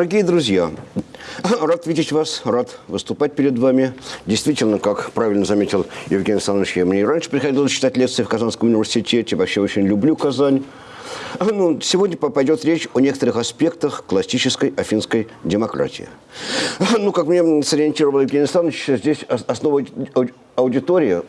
Дорогие друзья, рад видеть вас, рад выступать перед вами. Действительно, как правильно заметил Евгений Александрович, я мне раньше приходилось читать лекции в Казанском университете. Вообще очень люблю Казань. Ну, сегодня пойдет речь о некоторых аспектах классической афинской демократии. Ну, как мне сориентировал Евгений Александрович, здесь основа аудитории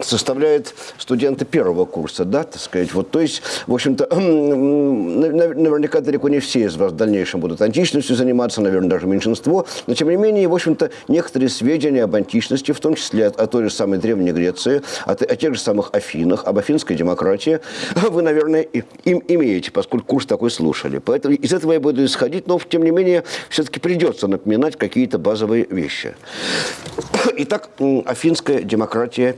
составляют студенты первого курса, да, так сказать. Вот, то есть, в общем-то, наверняка далеко не все из вас в дальнейшем будут античностью заниматься, наверное, даже меньшинство, но, тем не менее, в общем-то, некоторые сведения об античности, в том числе о, той же самой Древней Греции, о, о тех же самых Афинах, об афинской демократии, вы, наверное, им имеете, поскольку курс такой слушали. Поэтому из этого я буду исходить, но, тем не менее, все-таки придется напоминать какие-то базовые вещи. Итак, афинская демократия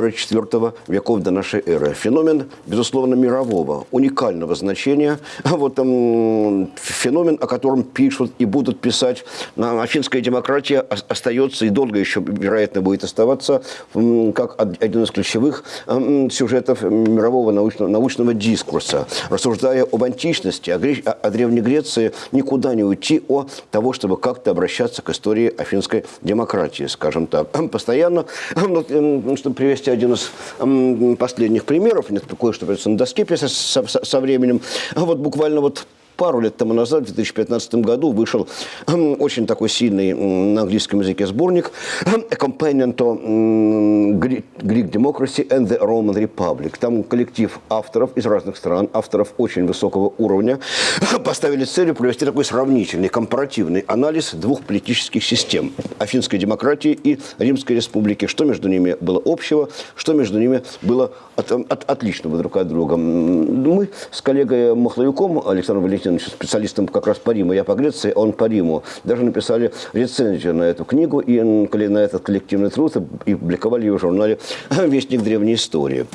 5-4 веков до нашей эры. Феномен, безусловно, мирового, уникального значения. Вот там феномен, о котором пишут и будут писать. Афинская демократия остается и долго еще, вероятно, будет оставаться как один из ключевых сюжетов мирового научного, научного дискурса. Рассуждая об античности, о, Греч... о Древней Греции, никуда не уйти о того, чтобы как-то обращаться к истории афинской демократии, скажем так. Постоянно, ну, чтобы привести один из последних примеров, нет, кое-что придется на доске со, со, со временем, вот буквально вот пару лет тому назад, в 2015 году, вышел очень такой сильный на английском языке сборник «A Companion to Greek Democracy and the Roman Republic». Там коллектив авторов из разных стран, авторов очень высокого уровня, поставили целью провести такой сравнительный, компаративный анализ двух политических систем – Афинской демократии и Римской республики. Что между ними было общего, что между ними было от, от, отличного друг от друга. Мы с коллегой Махловиком Александром Валентиновичем Валентинович, специалистом как раз по Риму, я по Греции, он по Риму. Даже написали рецензию на эту книгу и на этот коллективный труд и публиковали ее в журнале «Вестник древней истории».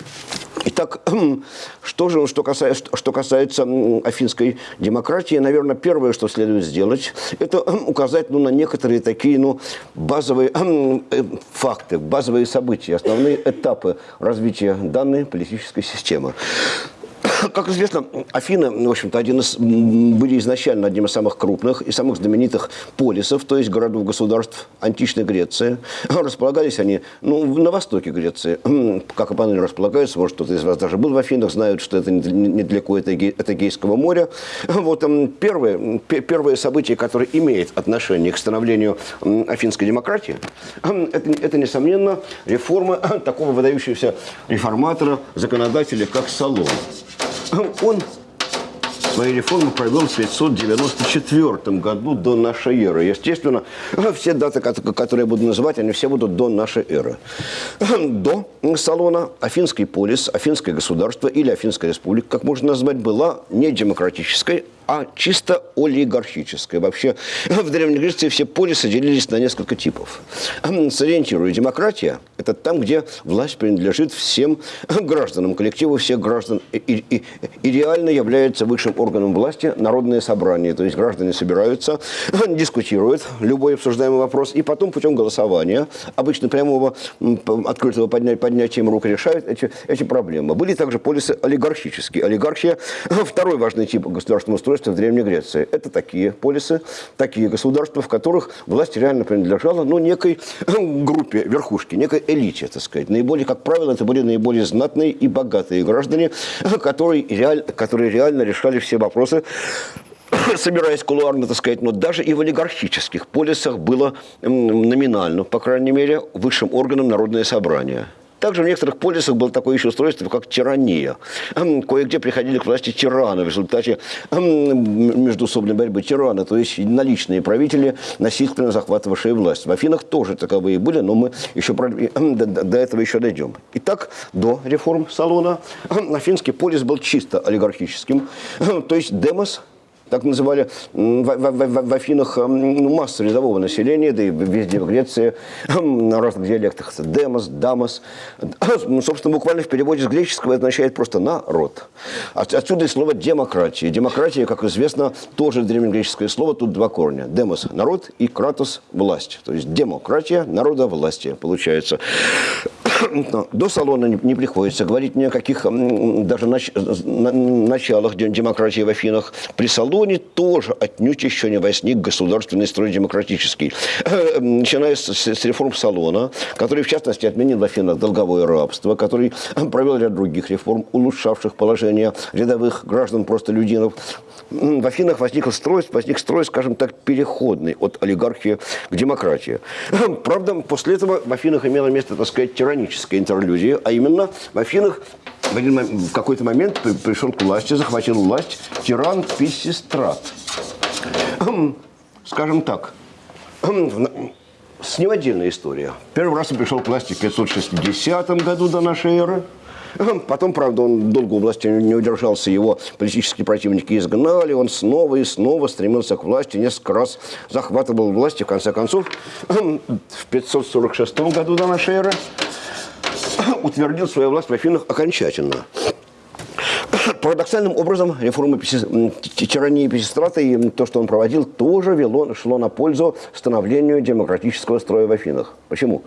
Итак, что же, что касается, что касается афинской демократии, наверное, первое, что следует сделать, это указать ну, на некоторые такие ну, базовые э, факты, базовые события, основные этапы развития данной политической системы. Как известно, Афины, в общем-то, один из, были изначально одним из самых крупных и самых знаменитых полисов, то есть городов-государств античной Греции. Располагались они ну, на востоке Греции. Как и поныне располагаются, может, кто-то из вас даже был в Афинах, знают, что это недалеко от Эгейского моря. Вот там первые, первые события, которые имеют отношение к становлению афинской демократии, это, это несомненно, реформа такого выдающегося реформатора, законодателя, как Солон. Он свои реформы провел в 594 году до нашей эры. Естественно, все даты, которые я буду называть, они все будут до нашей эры. До Салона Афинский полис, Афинское государство или Афинская республика, как можно назвать, была не демократической, а чисто олигархическое. Вообще в Древней Греции все полисы делились на несколько типов. Сориентирую, демократия – это там, где власть принадлежит всем гражданам, коллективу всех граждан. И, и, и реально является высшим органом власти народное собрание. То есть граждане собираются, дискутируют любой обсуждаемый вопрос, и потом путем голосования, обычно прямого открытого подня поднятием рук решают эти, эти проблемы. Были также полисы олигархические. Олигархия – второй важный тип государственного устройства государства в Древней Греции. Это такие полисы, такие государства, в которых власть реально принадлежала ну, некой группе, верхушки, некой элите, так сказать. Наиболее, как правило, это были наиболее знатные и богатые граждане, которые, реаль, которые реально решали все вопросы собираясь кулуарно, так сказать, но даже и в олигархических полисах было номинально, по крайней мере, высшим органом народное собрание. Также в некоторых полисах было такое еще устройство, как тирания. Кое-где приходили к власти тираны в результате междусобной борьбы тираны, то есть наличные правители, насильственно захватывавшие власть. В Афинах тоже таковые были, но мы еще до этого еще дойдем. Итак, до реформ Салона афинский полис был чисто олигархическим, то есть демос – так называли в, в, в Афинах ну, массу рядового населения, да и везде в Греции, на разных диалектах. Демос, дамос. Ну, собственно, буквально в переводе с греческого означает просто народ. Отсюда и слово демократия. Демократия, как известно, тоже древнегреческое слово, тут два корня. Демос – народ и кратос – власть. То есть демократия народа власти получается. До салона не приходится говорить ни о каких даже началах демократии в Афинах. При салоне тоже отнюдь еще не возник государственный строй демократический. Начиная с реформ салона, который, в частности, отменил в Афинах долговое рабство, который провел ряд других реформ, улучшавших положение рядовых граждан, просто людинов. В Афинах возник строй, возник строй, скажем так, переходный от олигархии к демократии. Правда, после этого в Афинах имело место, так сказать, тираническая интерлюдия, а именно в Афинах в какой-то момент пришел к власти, захватил власть тиран Писистрат. Скажем так, с ним отдельная история. Первый раз он пришел к власти в 560 году до нашей эры. Потом, правда, он долго у власти не удержался, его политические противники изгнали, он снова и снова стремился к власти, несколько раз захватывал власть, и в конце концов, в 546 году до нашей эры утвердил свою власть в Афинах окончательно. Парадоксальным образом реформа тирании Песистрата и то, что он проводил, тоже вело, шло на пользу становлению демократического строя в Афинах. Почему?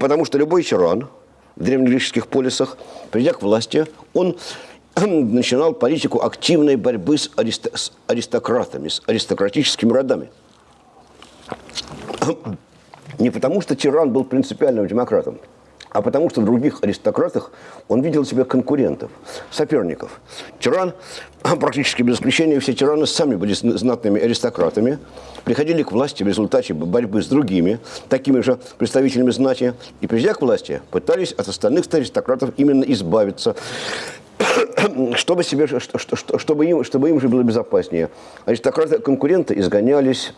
Потому что любой тиран, в древнегреческих полисах, придя к власти, он начинал политику активной борьбы с, арист... с аристократами, с аристократическими родами. Не потому, что тиран был принципиальным демократом, а потому что в других аристократах он видел себе конкурентов, соперников. Тиран, практически без исключения, все тираны сами были знатными аристократами, приходили к власти в результате борьбы с другими, такими же представителями знати, и придя к власти, пытались от остальных аристократов именно избавиться, чтобы, себе, чтобы, им, чтобы им же было безопаснее. Аристократы-конкуренты изгонялись,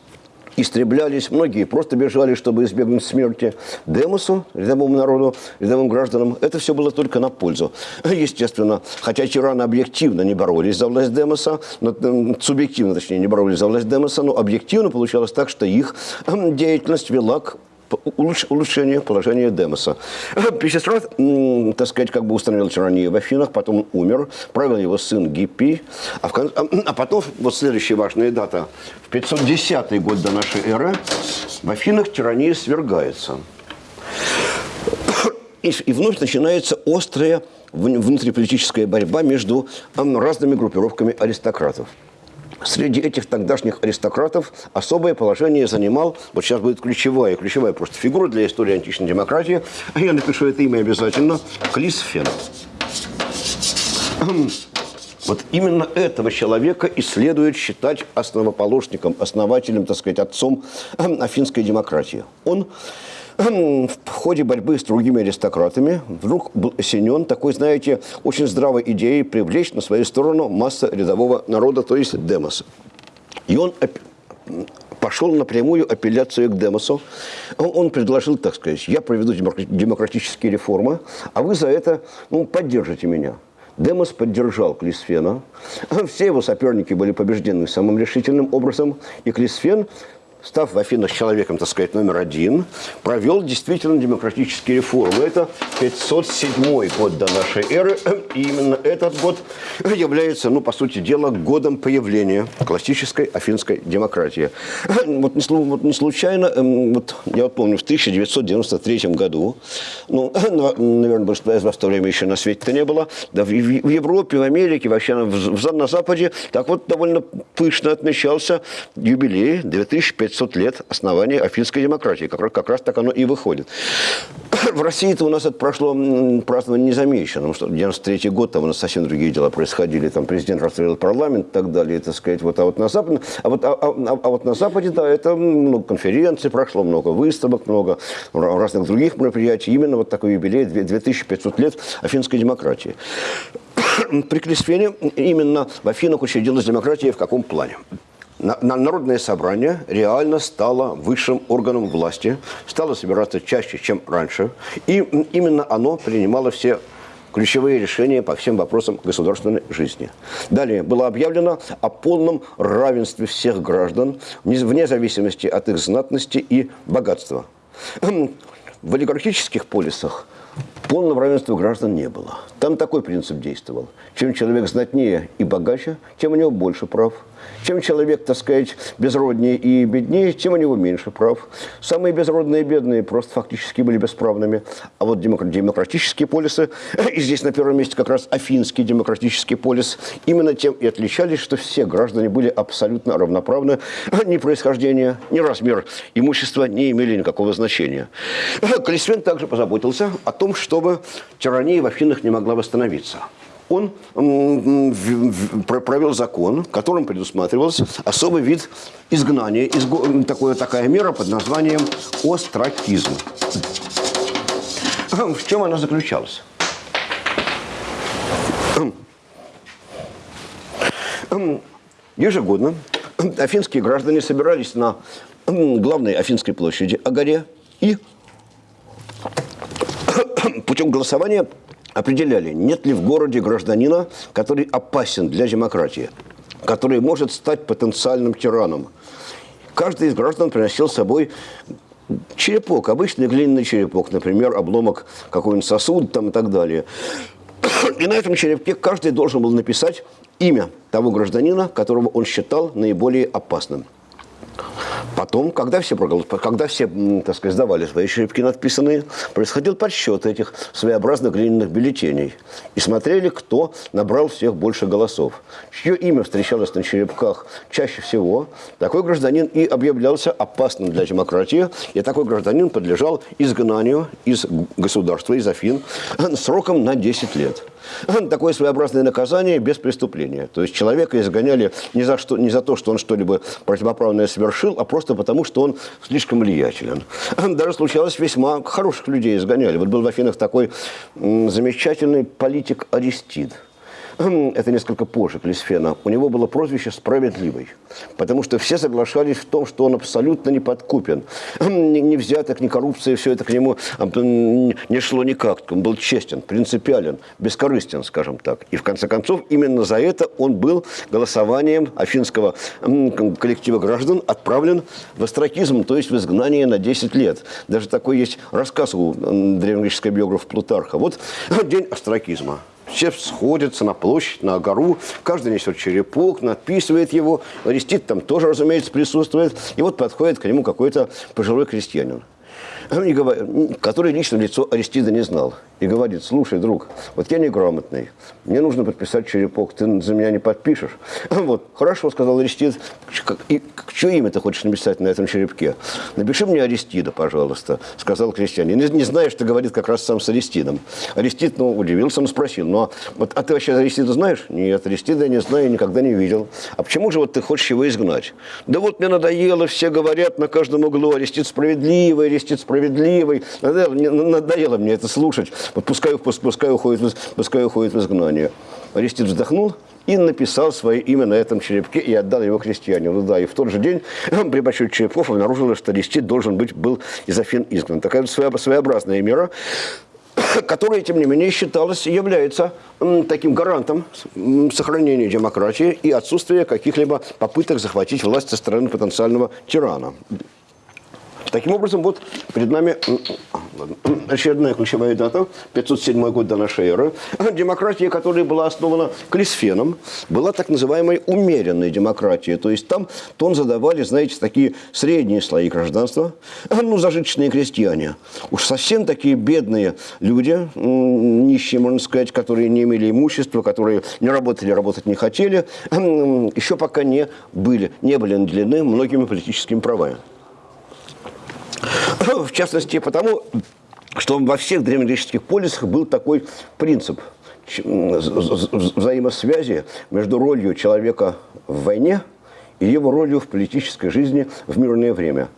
истреблялись, многие просто бежали, чтобы избегнуть смерти. Демосу, рядовому народу, рядовым гражданам, это все было только на пользу. Естественно, хотя тираны объективно не боролись за власть Демоса, но, субъективно, точнее, не боролись за власть Демоса, но объективно получалось так, что их деятельность вела к улучшение положения Демоса. Писистрат, так сказать, как бы установил тиранию в Афинах, потом умер, правил его сын Гиппий, а, кон... а, а потом, вот следующая важная дата, в 510 год до нашей эры в Афинах тирания свергается. И, и вновь начинается острая внутриполитическая борьба между разными группировками аристократов. Среди этих тогдашних аристократов особое положение занимал, вот сейчас будет ключевая, ключевая просто фигура для истории античной демократии, а я напишу это имя обязательно, Клисфен. Вот именно этого человека и следует считать основоположником, основателем, так сказать, отцом афинской демократии. Он в ходе борьбы с другими аристократами вдруг был осенен такой, знаете, очень здравой идеей привлечь на свою сторону масса рядового народа, то есть Демоса. И он пошел напрямую апелляцию к Демосу. Он предложил, так сказать, я проведу демократические реформы, а вы за это ну, поддержите меня. Демос поддержал Клисфена. Все его соперники были побеждены самым решительным образом. И Клисфен став в Афинах человеком, так сказать, номер один, провел действительно демократические реформы. Это 507 год до нашей эры. И именно этот год является, ну, по сути дела, годом появления классической афинской демократии. Вот не, вот не случайно, эм, вот я вот помню, в 1993 году, ну, наверное, большинство из вас в то время еще на свете-то не было, да, в, Европе, в Америке, вообще в, на Западе, так вот довольно пышно отмечался юбилей 2500 500 лет основания афинской демократии. Как, как раз так оно и выходит. В России-то у нас это прошло празднование незамеченным, что 93 год, там у нас совсем другие дела происходили, там президент расстрелял парламент и так далее, так сказать, вот, а вот на Западе, а вот, а, а, а вот на Западе, да, это много конференций прошло, много выставок, много разных других мероприятий, именно вот такой юбилей, 2500 лет афинской демократии. При Клисфене именно в Афинах учредилась демократия в каком плане? Народное собрание реально стало высшим органом власти, стало собираться чаще, чем раньше. И именно оно принимало все ключевые решения по всем вопросам государственной жизни. Далее было объявлено о полном равенстве всех граждан, вне зависимости от их знатности и богатства. В олигархических полисах Полного равенства граждан не было. Там такой принцип действовал. Чем человек знатнее и богаче, тем у него больше прав. Чем человек, так сказать, безроднее и беднее, тем у него меньше прав. Самые безродные и бедные просто фактически были бесправными. А вот демократические полисы, и здесь на первом месте как раз Афинский демократический полис, именно тем и отличались, что все граждане были абсолютно равноправны. Ни происхождение, ни размер имущества не имели никакого значения. Калисфен также позаботился о том, чтобы тирания в Афинах не могла восстановиться он провел закон, которым предусматривался особый вид изгнания, такое, такая мера под названием остракизм. В чем она заключалась? Ежегодно афинские граждане собирались на главной Афинской площади Агаре и путем голосования определяли, нет ли в городе гражданина, который опасен для демократии, который может стать потенциальным тираном. Каждый из граждан приносил с собой черепок, обычный глиняный черепок, например, обломок какой-нибудь сосуд там, и так далее. И на этом черепке каждый должен был написать имя того гражданина, которого он считал наиболее опасным. Потом, когда все, когда все так сказать, сдавали свои черепки надписанные, происходил подсчет этих своеобразных глиняных бюллетеней. И смотрели, кто набрал всех больше голосов. Чье имя встречалось на черепках чаще всего, такой гражданин и объявлялся опасным для демократии, и такой гражданин подлежал изгнанию из государства, из Афин, сроком на 10 лет. Такое своеобразное наказание без преступления. То есть человека изгоняли не за, что, не за то, что он что-либо противоправное совершил, а просто потому, что он слишком влиятелен. Даже случалось весьма хороших людей изгоняли. Вот был в Афинах такой замечательный политик Аристид – это несколько позже Клисфена, у него было прозвище «Справедливый», потому что все соглашались в том, что он абсолютно не подкупен. Ни взяток, ни коррупция, все это к нему не шло никак. Он был честен, принципиален, бескорыстен, скажем так. И в конце концов, именно за это он был голосованием афинского коллектива граждан отправлен в астракизм, то есть в изгнание на 10 лет. Даже такой есть рассказ у древнегреческого биографа Плутарха. Вот день астракизма. Все сходятся на площадь, на гору, каждый несет черепок, надписывает его. Арестит там тоже, разумеется, присутствует. И вот подходит к нему какой-то пожилой крестьянин который лично лицо Аристида не знал, и говорит, слушай, друг, вот я неграмотный, мне нужно подписать черепок, ты за меня не подпишешь? Вот, хорошо, сказал Аристид, и чье имя ты хочешь написать на этом черепке? Напиши мне Аристида, пожалуйста, сказал крестьянин. Не, не знаешь, что говорит как раз сам с Аристидом. Аристид, ну, удивился, он спросил, ну, а, вот, а ты вообще Аристида знаешь? Нет, Аристида я не знаю, никогда не видел. А почему же вот ты хочешь его изгнать? Да вот мне надоело, все говорят на каждом углу, Аристид справедливый, Аристид справедливый справедливый. Надоело мне это слушать. Вот пускай, пускай, уходит, пускай уходит в изгнание. Арестит вздохнул и написал свое имя на этом черепке и отдал его крестьянину. Да, и в тот же день при подсчете черепков обнаружилось, что Арестит должен быть был из Афин изгнан. Такая своеобразная мера которая, тем не менее, считалась, является таким гарантом сохранения демократии и отсутствия каких-либо попыток захватить власть со стороны потенциального тирана. Таким образом, вот перед нами очередная ключевая дата, 507 год до нашей эры. Демократия, которая была основана Клисфеном, была так называемой умеренной демократией. То есть там тон задавали, знаете, такие средние слои гражданства, ну, зажиточные крестьяне. Уж совсем такие бедные люди, нищие, можно сказать, которые не имели имущества, которые не работали, работать не хотели, еще пока не были, не были наделены многими политическими правами. В частности, потому, что во всех древнегреческих полисах был такой принцип взаимосвязи между ролью человека в войне и его ролью в политической жизни в мирное время.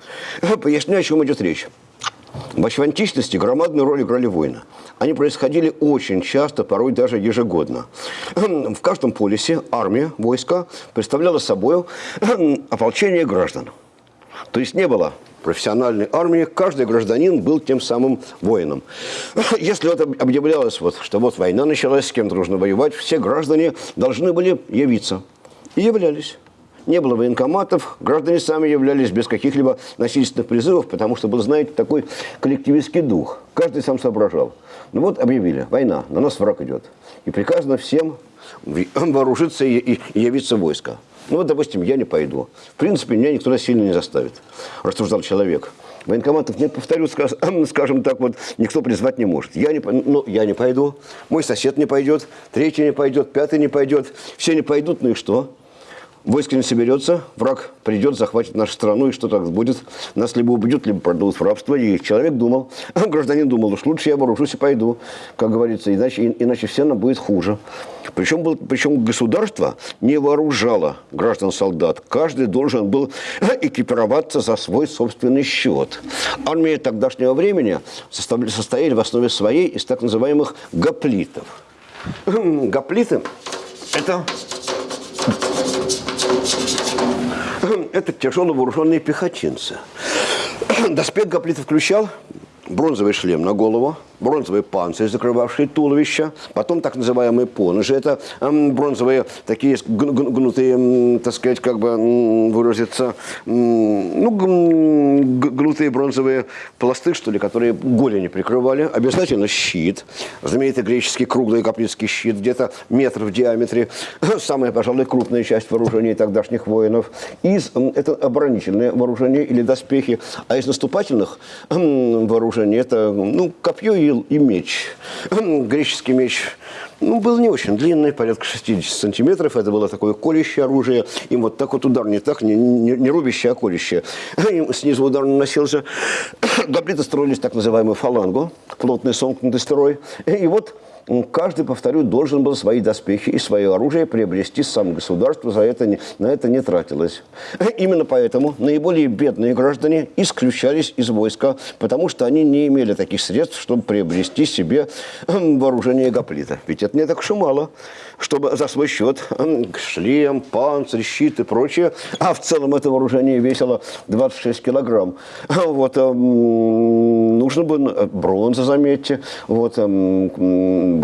Поясню, о чем идет речь. В античности громадную роль играли войны. Они происходили очень часто, порой даже ежегодно. В каждом полисе армия, войска представляла собой ополчение граждан. То есть не было профессиональной армии, каждый гражданин был тем самым воином. Если это объявлялось, вот, что вот война началась, с кем-то нужно воевать, все граждане должны были явиться. И являлись. не было военкоматов, граждане сами являлись без каких-либо насильственных призывов, потому что был, знаете, такой коллективистский дух. Каждый сам соображал. Ну вот объявили, война, на нас враг идет. И приказано всем вооружиться и явиться в войско. Ну вот, допустим, я не пойду. В принципе, меня никто насильно не заставит, рассуждал человек. Военкоматов нет, повторю, скажем так, вот никто призвать не может. Я не, ну, я не пойду, мой сосед не пойдет, третий не пойдет, пятый не пойдет. Все не пойдут, ну и что? Войско не соберется, враг придет, захватит нашу страну, и что так будет? Нас либо убьют, либо продадут в рабство. И человек думал, гражданин думал, уж лучше я вооружусь и пойду, как говорится, иначе, иначе все нам будет хуже. Причем, причем государство не вооружало граждан-солдат. Каждый должен был экипироваться за свой собственный счет. Армия тогдашнего времени состояли в основе своей из так называемых гоплитов. Гоплиты – это это тяжело вооруженные пехотинцы. Доспех Гоплита включал бронзовый шлем на голову, бронзовый панцирь, закрывавший туловище, потом так называемые поножи, это бронзовые такие гнутые, так сказать, как бы выразиться, ну, гнутые бронзовые пласты, что ли, которые голени прикрывали, обязательно щит, знаменитый греческий круглый каплицкий щит, где-то метр в диаметре, самая, пожалуй, крупная часть вооружения тогдашних воинов, из, это оборонительное вооружение или доспехи, а из наступательных вооружений это, ну, копье и и, и меч. Греческий меч ну, был не очень длинный, порядка 60 сантиметров. Это было такое колющее оружие. Им вот так вот удар не так, не, не, не рубящее, а колющее. Им снизу удар наносился. Гоплиты строились так называемую фалангу, плотный сомкнутый строй. И вот каждый, повторю, должен был свои доспехи и свое оружие приобрести сам государство, за это не, на это не тратилось. Именно поэтому наиболее бедные граждане исключались из войска, потому что они не имели таких средств, чтобы приобрести себе вооружение гоплита. Ведь это не так уж и мало, чтобы за свой счет шлем, панцирь, щит и прочее, а в целом это вооружение весило 26 килограмм. Вот, нужно было, бронза, заметьте, вот,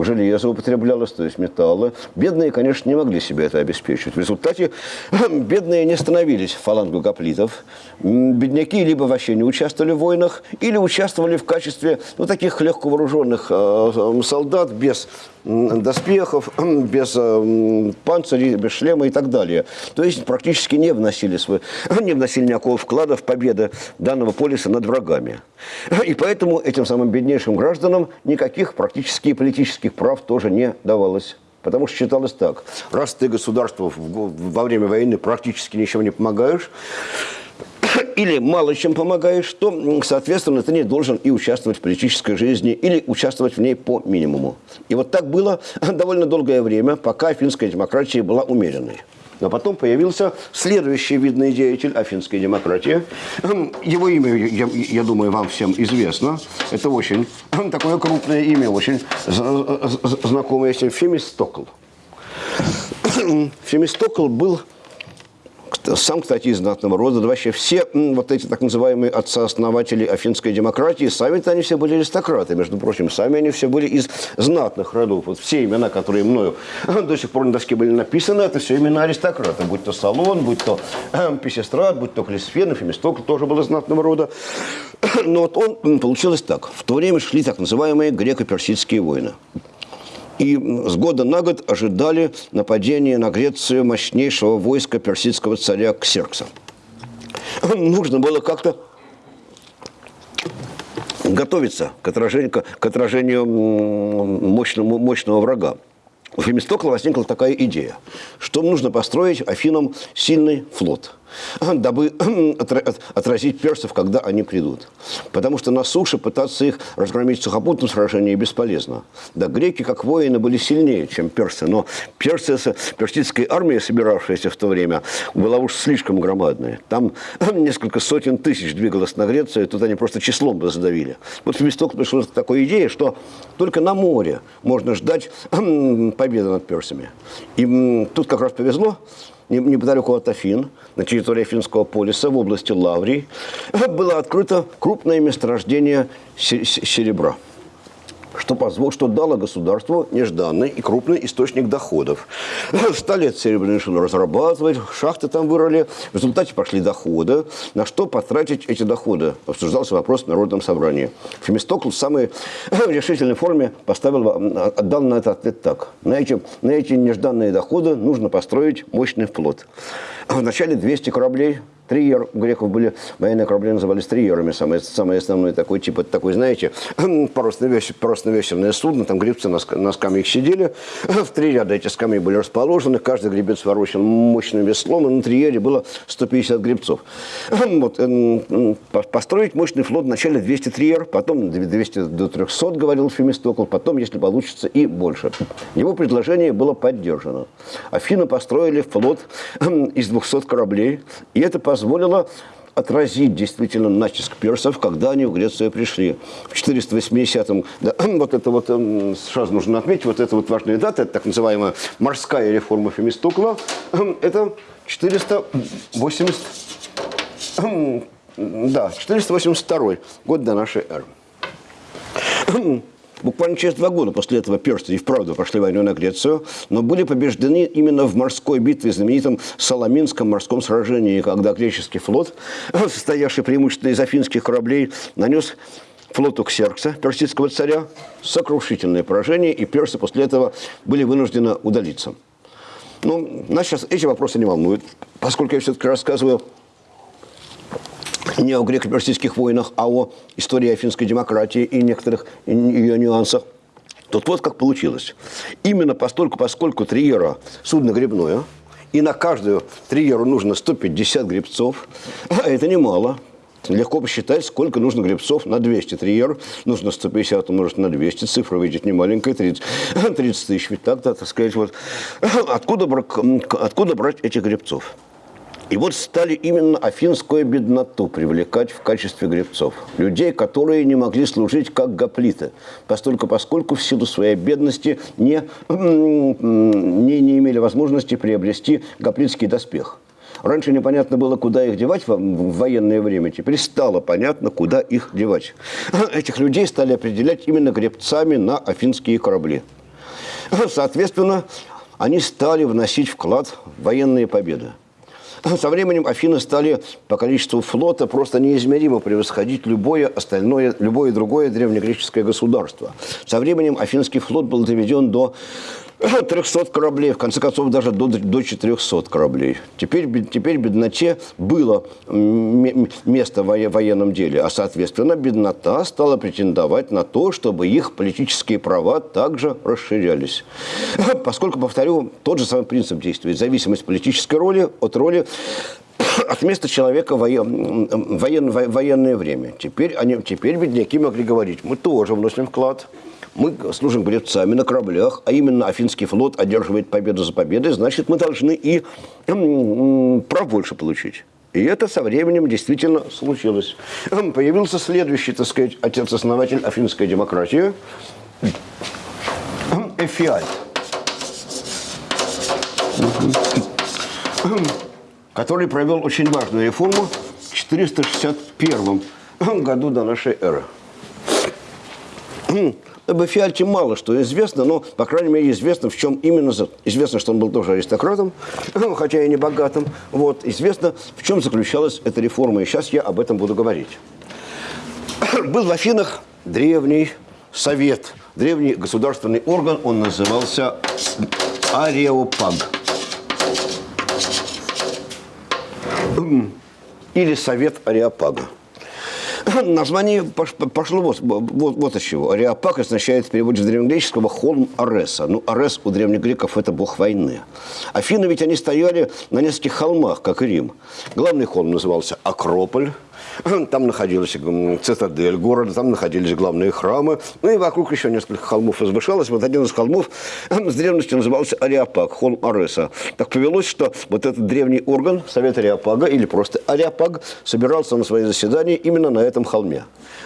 железо употреблялось, то есть металлы. Бедные, конечно, не могли себе это обеспечить. В результате бедные не становились фалангу гоплитов. Бедняки либо вообще не участвовали в войнах, или участвовали в качестве ну, таких легко вооруженных э, солдат без доспехов, без э, панцирей, без шлема и так далее. То есть практически не вносили, свой, не вносили никакого вклада в победу данного полиса над врагами. И поэтому этим самым беднейшим гражданам никаких практически политических прав тоже не давалось. Потому что считалось так, раз ты государству во время войны практически ничего не помогаешь, или мало чем помогаешь, то, соответственно, ты не должен и участвовать в политической жизни, или участвовать в ней по минимуму. И вот так было довольно долгое время, пока финская демократия была умеренной. Но потом появился следующий видный деятель афинской демократии. Его имя, я, я думаю, вам всем известно. Это очень такое крупное имя, очень знакомое всем. Фемистокл. Фемистокл был сам, кстати, из знатного рода, да вообще все вот эти так называемые отца-основатели афинской демократии, сами-то они все были аристократы, между прочим, сами они все были из знатных родов. Вот все имена, которые мною до сих пор на доске были написаны, это все имена аристократа, будь то Салон, будь то э, Писестрат, будь то Клисфен, Фемистокл тоже был из знатного рода. Но вот он, получилось так, в то время шли так называемые греко-персидские войны и с года на год ожидали нападения на Грецию мощнейшего войска персидского царя Ксеркса. Нужно было как-то готовиться к отражению, к отражению мощного, мощного врага. У Фемистокла возникла такая идея, что нужно построить Афинам сильный флот – дабы отразить персов, когда они придут. Потому что на суше пытаться их разгромить в сухопутном сражении бесполезно. Да, греки, как воины, были сильнее, чем персы, но персы, персидская армия, собиравшаяся в то время, была уж слишком громадная. Там несколько сотен тысяч двигалось на Грецию, тут они просто числом бы задавили. Вот Фемисток пришел к такой идее, что только на море можно ждать победы над персами. И тут как раз повезло, неподалеку от Афин, на территории Афинского полиса, в области Лаврии, было открыто крупное месторождение серебра. Что, позвол, что дало государству нежданный и крупный источник доходов. Стали серебряные шины разрабатывать, шахты там вырыли, в результате пошли доходы. На что потратить эти доходы? Обсуждался вопрос в Народном собрании. Фемистокл в самой решительной форме поставил, отдал на это ответ так. На эти, на эти нежданные доходы нужно построить мощный флот. Вначале 200 кораблей, Триер, у греков были военные корабли, назывались триерами, самый, самый основной такой тип, это такой, знаете, парусно-весельное судно, там гребцы на, на скамьях сидели, в три ряда эти скамьи были расположены, каждый гребец ворочал мощным веслом, и на триере было 150 гребцов. Вот, построить мощный флот вначале 200 триер, потом 200 до 300, говорил Фемистокл, потом, если получится, и больше. Его предложение было поддержано. Афины построили флот из 200 кораблей, и это позволило отразить действительно натиск персов, когда они в Грецию пришли. В 480-м, да, вот это вот, эм, сразу нужно отметить, вот это вот важная дата, это так называемая морская реформа Фемистокла, эм, это 480, эм, да, 482 год до нашей эры. Буквально через два года после этого персы и вправду пошли войну на Грецию, но были побеждены именно в морской битве, знаменитом Соломинском морском сражении, когда греческий флот, состоявший преимущественно из афинских кораблей, нанес флоту Ксеркса, персидского царя, сокрушительное поражение, и персы после этого были вынуждены удалиться. Ну, нас сейчас эти вопросы не волнуют, поскольку я все-таки рассказываю не о греко-персидских войнах, а о истории афинской демократии и некоторых ее нюансах. Тут вот как получилось. Именно постольку, поскольку триера – судно гребное, и на каждую триеру нужно 150 гребцов, а это немало. Легко посчитать, сколько нужно гребцов на 200 триер. Нужно 150 умножить на 200, цифра выйдет не маленькая, 30, 30 тысяч. Ведь так, да, так сказать, вот. Откуда, откуда брать этих гребцов? И вот стали именно афинскую бедноту привлекать в качестве гребцов. Людей, которые не могли служить как гоплиты, постольку, поскольку в силу своей бедности не, не, не имели возможности приобрести гоплитский доспех. Раньше непонятно было, куда их девать в военное время. Теперь стало понятно, куда их девать. Этих людей стали определять именно гребцами на афинские корабли. Соответственно, они стали вносить вклад в военные победы. Со временем Афины стали по количеству флота просто неизмеримо превосходить любое остальное, любое другое древнегреческое государство. Со временем Афинский флот был доведен до 300 кораблей, в конце концов, даже до, до 400 кораблей. Теперь, теперь бедноте было место в военном деле, а, соответственно, беднота стала претендовать на то, чтобы их политические права также расширялись. Поскольку, повторю, тот же самый принцип действует. Зависимость политической роли от роли от места человека воен, воен, военное время. Теперь, они, теперь бедняки могли говорить, мы тоже вносим вклад – мы служим гребцами на кораблях, а именно Афинский флот одерживает победу за победой, значит, мы должны и прав больше получить. И это со временем действительно случилось. Появился следующий, так сказать, отец-основатель афинской демократии, Эфиаль, который провел очень важную реформу в 461 году до нашей эры. Об Эфиальте мало что известно, но, по крайней мере, известно, в чем именно... Известно, что он был тоже аристократом, хотя и не богатым. Вот. Известно, в чем заключалась эта реформа, и сейчас я об этом буду говорить. Был в Афинах древний совет, древний государственный орган, он назывался Ареопаг. Или Совет Ареопага. Название пошло вот, вот, вот от чего. Ариапак означает в переводе с древнегреческого холм Ареса. Ну, Арес у древних греков – это бог войны. Афины ведь они стояли на нескольких холмах, как и Рим. Главный холм назывался Акрополь, там находилась цитадель города, там находились главные храмы. Ну и вокруг еще несколько холмов возвышалось. Вот один из холмов с древности назывался Ариапаг, холм Ареса. Так повелось, что вот этот древний орган, Совет Ариапага, или просто Ариапаг, собирался на свои заседания именно на этом холме.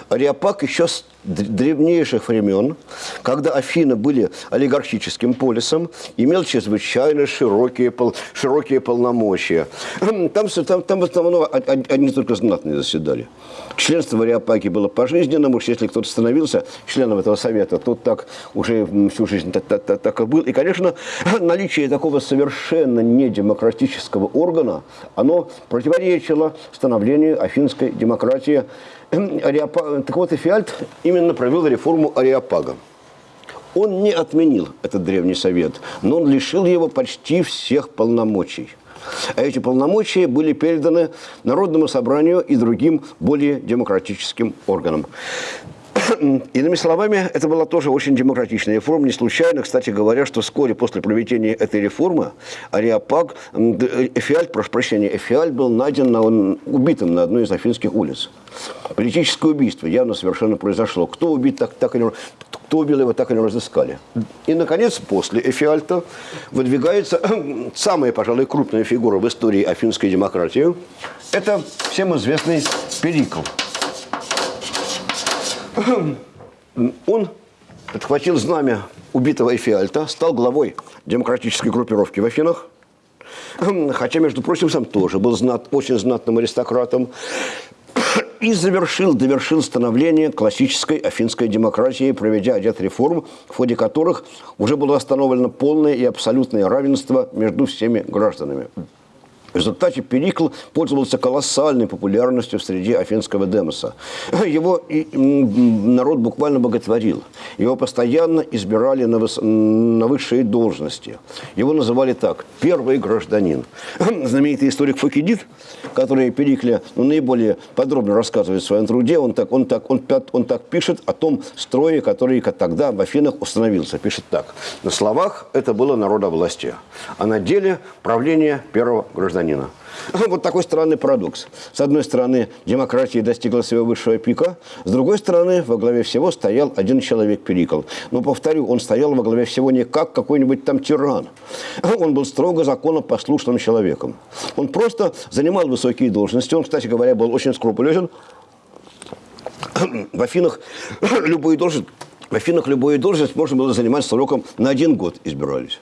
Ариапаг еще с древнейших времен, когда Афины были олигархическим полисом, имел чрезвычайно широкие, пол, широкие полномочия. Там, там, там в основном одни только знатные заседали. Членство в Ариапаге было пожизненным, уж если кто-то становился членом этого совета, тот так уже всю жизнь так, так, так, так и был. И, конечно, наличие такого совершенно недемократического органа, оно противоречило становлению афинской демократии. Так вот, Эфиальт именно провел реформу Ариапага. Он не отменил этот древний совет, но он лишил его почти всех полномочий. А эти полномочия были переданы Народному собранию и другим более демократическим органам. Иными словами, это была тоже очень демократичная реформа. Не случайно, кстати говоря, что вскоре после проведения этой реформы Ариапаг, Эфиальт, прошу прощения, Эфиальт был найден на, он, убитым на одной из афинских улиц. Политическое убийство явно совершенно произошло. Кто убит, так, так и его, так и разыскали. И, наконец, после Эфиальта выдвигается самая, пожалуй, крупная фигура в истории афинской демократии. Это всем известный Перикл. Он подхватил знамя убитого Эфиальта, стал главой демократической группировки в Афинах, хотя, между прочим, сам тоже был знат, очень знатным аристократом, и завершил, довершил становление классической афинской демократии, проведя ряд реформ, в ходе которых уже было установлено полное и абсолютное равенство между всеми гражданами. В результате Перикл пользовался колоссальной популярностью в среде афинского демоса. Его и, народ буквально боготворил. Его постоянно избирали на, выс... на высшие должности. Его называли так – первый гражданин. Знаменитый историк Фукидид, который Перикле ну, наиболее подробно рассказывает в своем труде, он так, он, так, он, он так пишет о том строе, который тогда в Афинах установился. Пишет так. На словах это было народовластие, а на деле правление первого гражданина гражданина. Вот такой странный парадокс. С одной стороны, демократия достигла своего высшего пика, с другой стороны, во главе всего стоял один человек Перикл. Но, повторю, он стоял во главе всего не как какой-нибудь там тиран. Он был строго законопослушным человеком. Он просто занимал высокие должности. Он, кстати говоря, был очень скрупулезен. В Афинах любую должность, в Афинах любую должность можно было занимать сроком на один год избирались.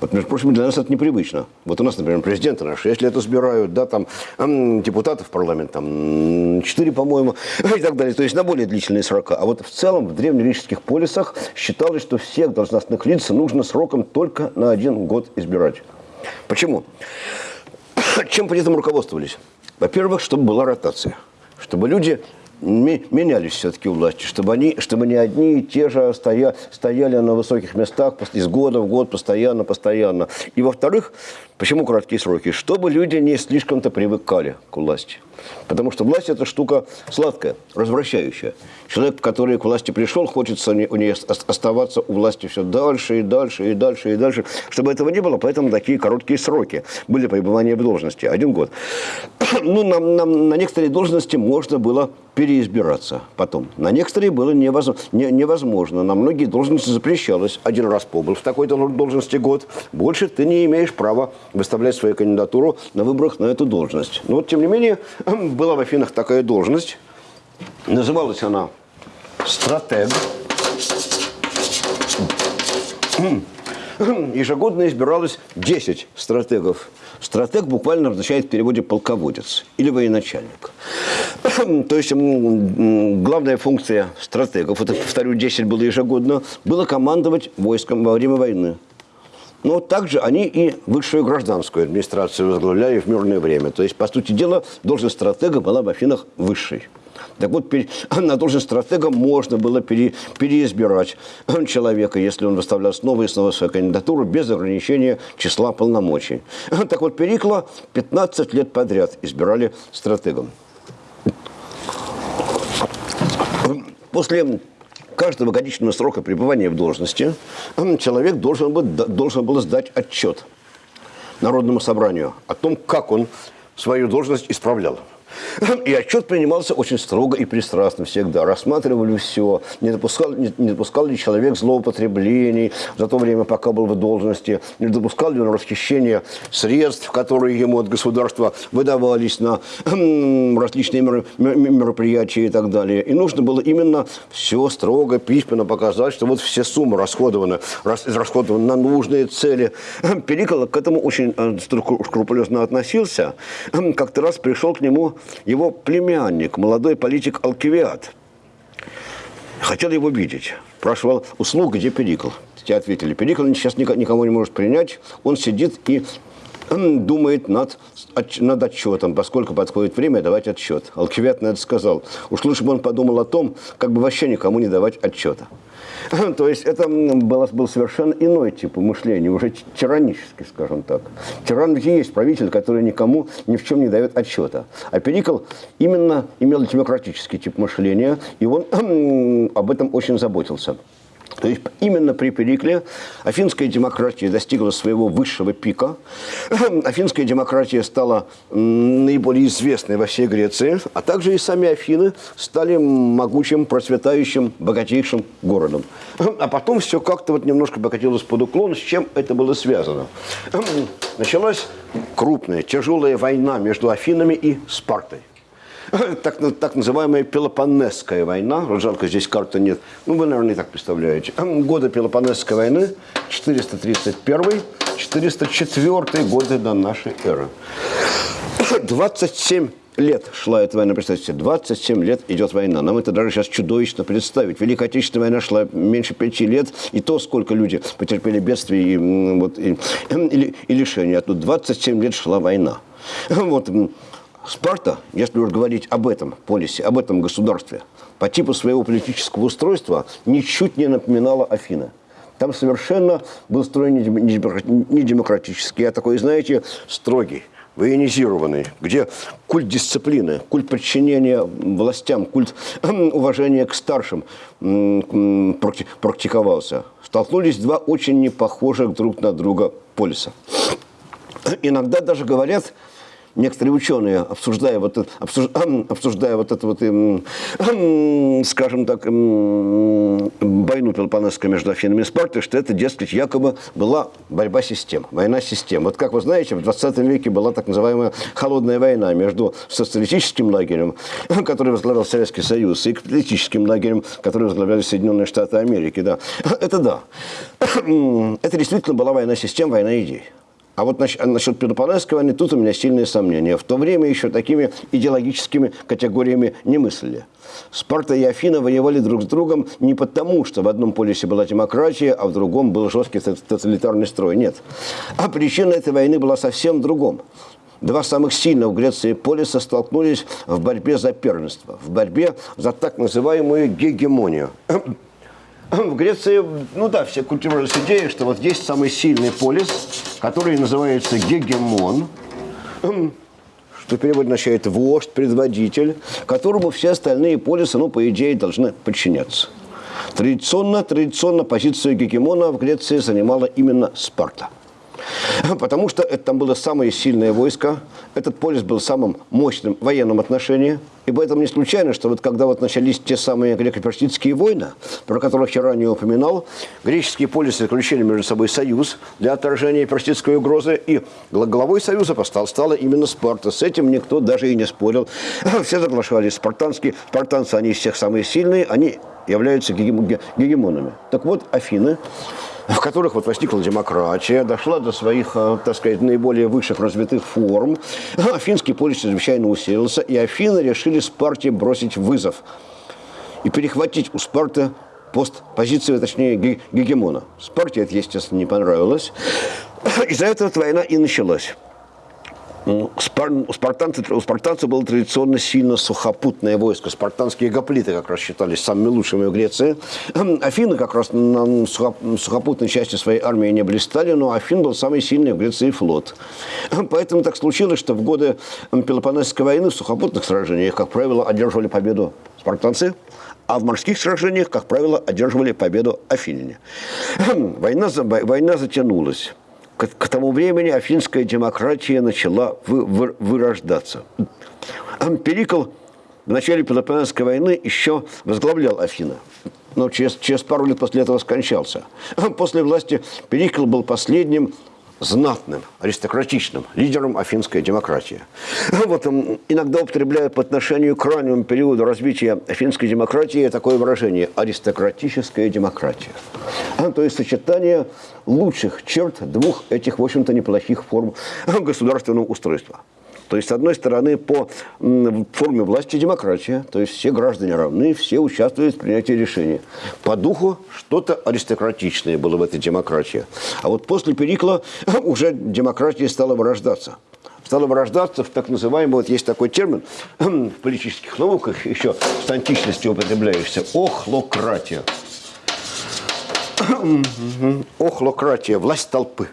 Вот, между прочим, для нас это непривычно. Вот у нас, например, президенты на 6 лет избирают, да, там, депутатов парламент, там, 4, по-моему, и так далее. То есть на более длительные срока. А вот в целом в древнегреческих полисах считалось, что всех должностных лиц нужно сроком только на один год избирать. Почему? Чем при этом руководствовались? Во-первых, чтобы была ротация. Чтобы люди менялись все-таки власти, чтобы, они, чтобы не одни и те же стоя, стояли на высоких местах из года в год, постоянно, постоянно. И во-вторых, почему краткие сроки? Чтобы люди не слишком-то привыкали к власти. Потому что власть – это штука сладкая, развращающая. Человек, который к власти пришел, хочется у нее оставаться у власти все дальше и дальше и дальше и дальше. Чтобы этого не было, поэтому такие короткие сроки были пребывания в должности. Один год. Ну, на, на, на некоторые должности можно было переизбираться потом. На некоторые было невозможно, не, невозможно. На многие должности запрещалось. Один раз побыл в такой-то должности год. Больше ты не имеешь права выставлять свою кандидатуру на выборах на эту должность. Но вот, тем не менее, была в Афинах такая должность. Называлась она стратег. Ежегодно избиралось 10 стратегов. Стратег буквально означает в переводе полководец или военачальник. То есть главная функция стратегов, это, повторю, 10 было ежегодно, было командовать войском во время войны. Но также они и высшую гражданскую администрацию возглавляли в мирное время. То есть, по сути дела, должность стратега была в Афинах высшей. Так вот, на должность стратега можно было пере, переизбирать человека, если он выставлял снова и снова свою кандидатуру без ограничения числа полномочий. Так вот, Перикла 15 лет подряд избирали стратегом. После каждого годичного срока пребывания в должности человек должен был, должен был сдать отчет Народному собранию о том, как он свою должность исправлял. И отчет принимался очень строго и пристрастно всегда. Рассматривали все, не допускал, не, не допускал ли человек злоупотреблений за то время, пока был в должности, не допускал ли он расхищения средств, которые ему от государства выдавались на различные мероприятия и так далее. И нужно было именно все строго, письменно показать, что вот все суммы расходованы, расходованы на нужные цели. Перикол к этому очень э, скрупулезно относился. Как-то раз пришел к нему его племянник, молодой политик Алкивиад. Хотел его видеть. Спрашивал, услуг, где Перикл? Те ответили, Перикл сейчас никого не может принять, он сидит и думает над, над отчетом, поскольку подходит время давать отчет. Алкивиад на это сказал. Уж лучше бы он подумал о том, как бы вообще никому не давать отчета. То есть это был, был совершенно иной тип мышления, уже тиранический, скажем так. Тиран ведь есть правитель, который никому ни в чем не дает отчета. А Перикл именно имел демократический тип мышления, и он об этом очень заботился. То есть именно при Перикле афинская демократия достигла своего высшего пика. Афинская демократия стала наиболее известной во всей Греции, а также и сами Афины стали могучим, процветающим, богатейшим городом. А потом все как-то вот немножко покатилось под уклон. С чем это было связано? Началась крупная, тяжелая война между Афинами и Спартой. так, так называемая Пелопонесская война. Жалко, здесь карты нет. Ну, вы, наверное, и так представляете. Годы Пелопонесской войны 431-404 годы до нашей эры. 27 лет шла эта война, представьте себе, 27 лет идет война. Нам это даже сейчас чудовищно представить. Великая Отечественная война шла меньше пяти лет, и то, сколько люди потерпели бедствий и, вот, и, и, и лишения. А тут 27 лет шла война. Вот, Спарта, если уж говорить об этом полисе, об этом государстве, по типу своего политического устройства ничуть не напоминала Афины. Там совершенно был строй не демократический, а такой, знаете, строгий, военизированный, где культ дисциплины, культ подчинения властям, культ уважения к старшим практиковался. Столкнулись два очень непохожих друг на друга полиса. Иногда даже говорят, некоторые ученые, обсуждая вот, это, обсуждая вот это вот, скажем так, войну Пелопонесскую между Афинами и Спартой, что это, дескать, якобы была борьба систем, война систем. Вот как вы знаете, в 20 веке была так называемая холодная война между социалистическим лагерем, который возглавлял Советский Союз, и капиталистическим лагерем, который возглавляли Соединенные Штаты Америки. Да. Это да. Это действительно была война систем, война идей. А вот насчет, насчет войны тут у меня сильные сомнения. В то время еще такими идеологическими категориями не мыслили. Спарта и Афина воевали друг с другом не потому, что в одном полюсе была демократия, а в другом был жесткий тоталитарный строй. Нет. А причина этой войны была совсем другом. Два самых сильных в Греции полиса столкнулись в борьбе за первенство, в борьбе за так называемую гегемонию в Греции, ну да, все культивировались идеей, что вот есть самый сильный полис, который называется гегемон, что перевод означает вождь, предводитель, которому все остальные полисы, ну, по идее, должны подчиняться. Традиционно, традиционно позицию гегемона в Греции занимала именно Спарта. Потому что это там было самое сильное войско, этот полис был самым мощным в военном отношении. И поэтому не случайно, что вот когда вот начались те самые греко-персидские войны, про которых я ранее упоминал, греческие полисы заключили между собой союз для отражения персидской угрозы, и главой союза стал, стала именно Спарта. С этим никто даже и не спорил. Все соглашались. Спартанские, спартанцы, они из всех самые сильные, они являются гегемонами. Так вот, Афины в которых вот возникла демократия, дошла до своих, э, так сказать, наиболее высших развитых форм. Афинский полис чрезвычайно усилился, и Афины решили Спарте бросить вызов и перехватить у Спарты пост, позицию, точнее, гегемона. Спарте это, естественно, не понравилось. Из-за этого война и началась. У, спар... у, спартанцев, у спартанцев было традиционно сильно сухопутное войско. Спартанские гоплиты как раз считались самыми лучшими в Греции. Афины как раз на сухопутной части своей армии не блистали, но Афин был самый сильный в Греции флот. Поэтому так случилось, что в годы Пелопонесской войны в сухопутных сражениях, как правило, одерживали победу спартанцы, а в морских сражениях, как правило, одерживали победу афиняне. Война, война затянулась к, к тому времени афинская демократия начала вы, вы, вырождаться. Перикл в начале Пелопонесской войны еще возглавлял Афины. Но через, через пару лет после этого скончался. После власти Перикл был последним знатным, аристократичным лидером афинской демократии. Вот иногда употребляют по отношению к раннему периоду развития афинской демократии такое выражение – аристократическая демократия. То есть сочетание лучших черт двух этих, в общем-то, неплохих форм государственного устройства. То есть, с одной стороны, по форме власти демократия, то есть все граждане равны, все участвуют в принятии решений. По духу что-то аристократичное было в этой демократии. А вот после Перикла уже демократия стала вырождаться стала вырождаться в так называемый, вот есть такой термин в политических науках, еще с античности употребляющийся, охлократия. Охлократия, власть толпы.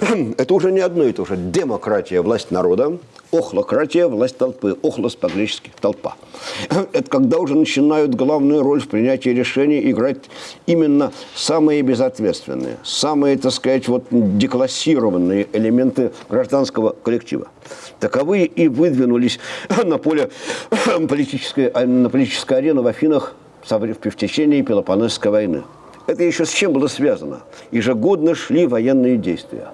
Это уже не одно и то же. Демократия – власть народа, охлократия – власть толпы. Охлос по-гречески – толпа. Это когда уже начинают главную роль в принятии решений играть именно самые безответственные, самые, так сказать, вот деклассированные элементы гражданского коллектива. Таковые и выдвинулись на поле политической, на политической арены в Афинах в течение Пелопонесской войны. Это еще с чем было связано? Ежегодно шли военные действия.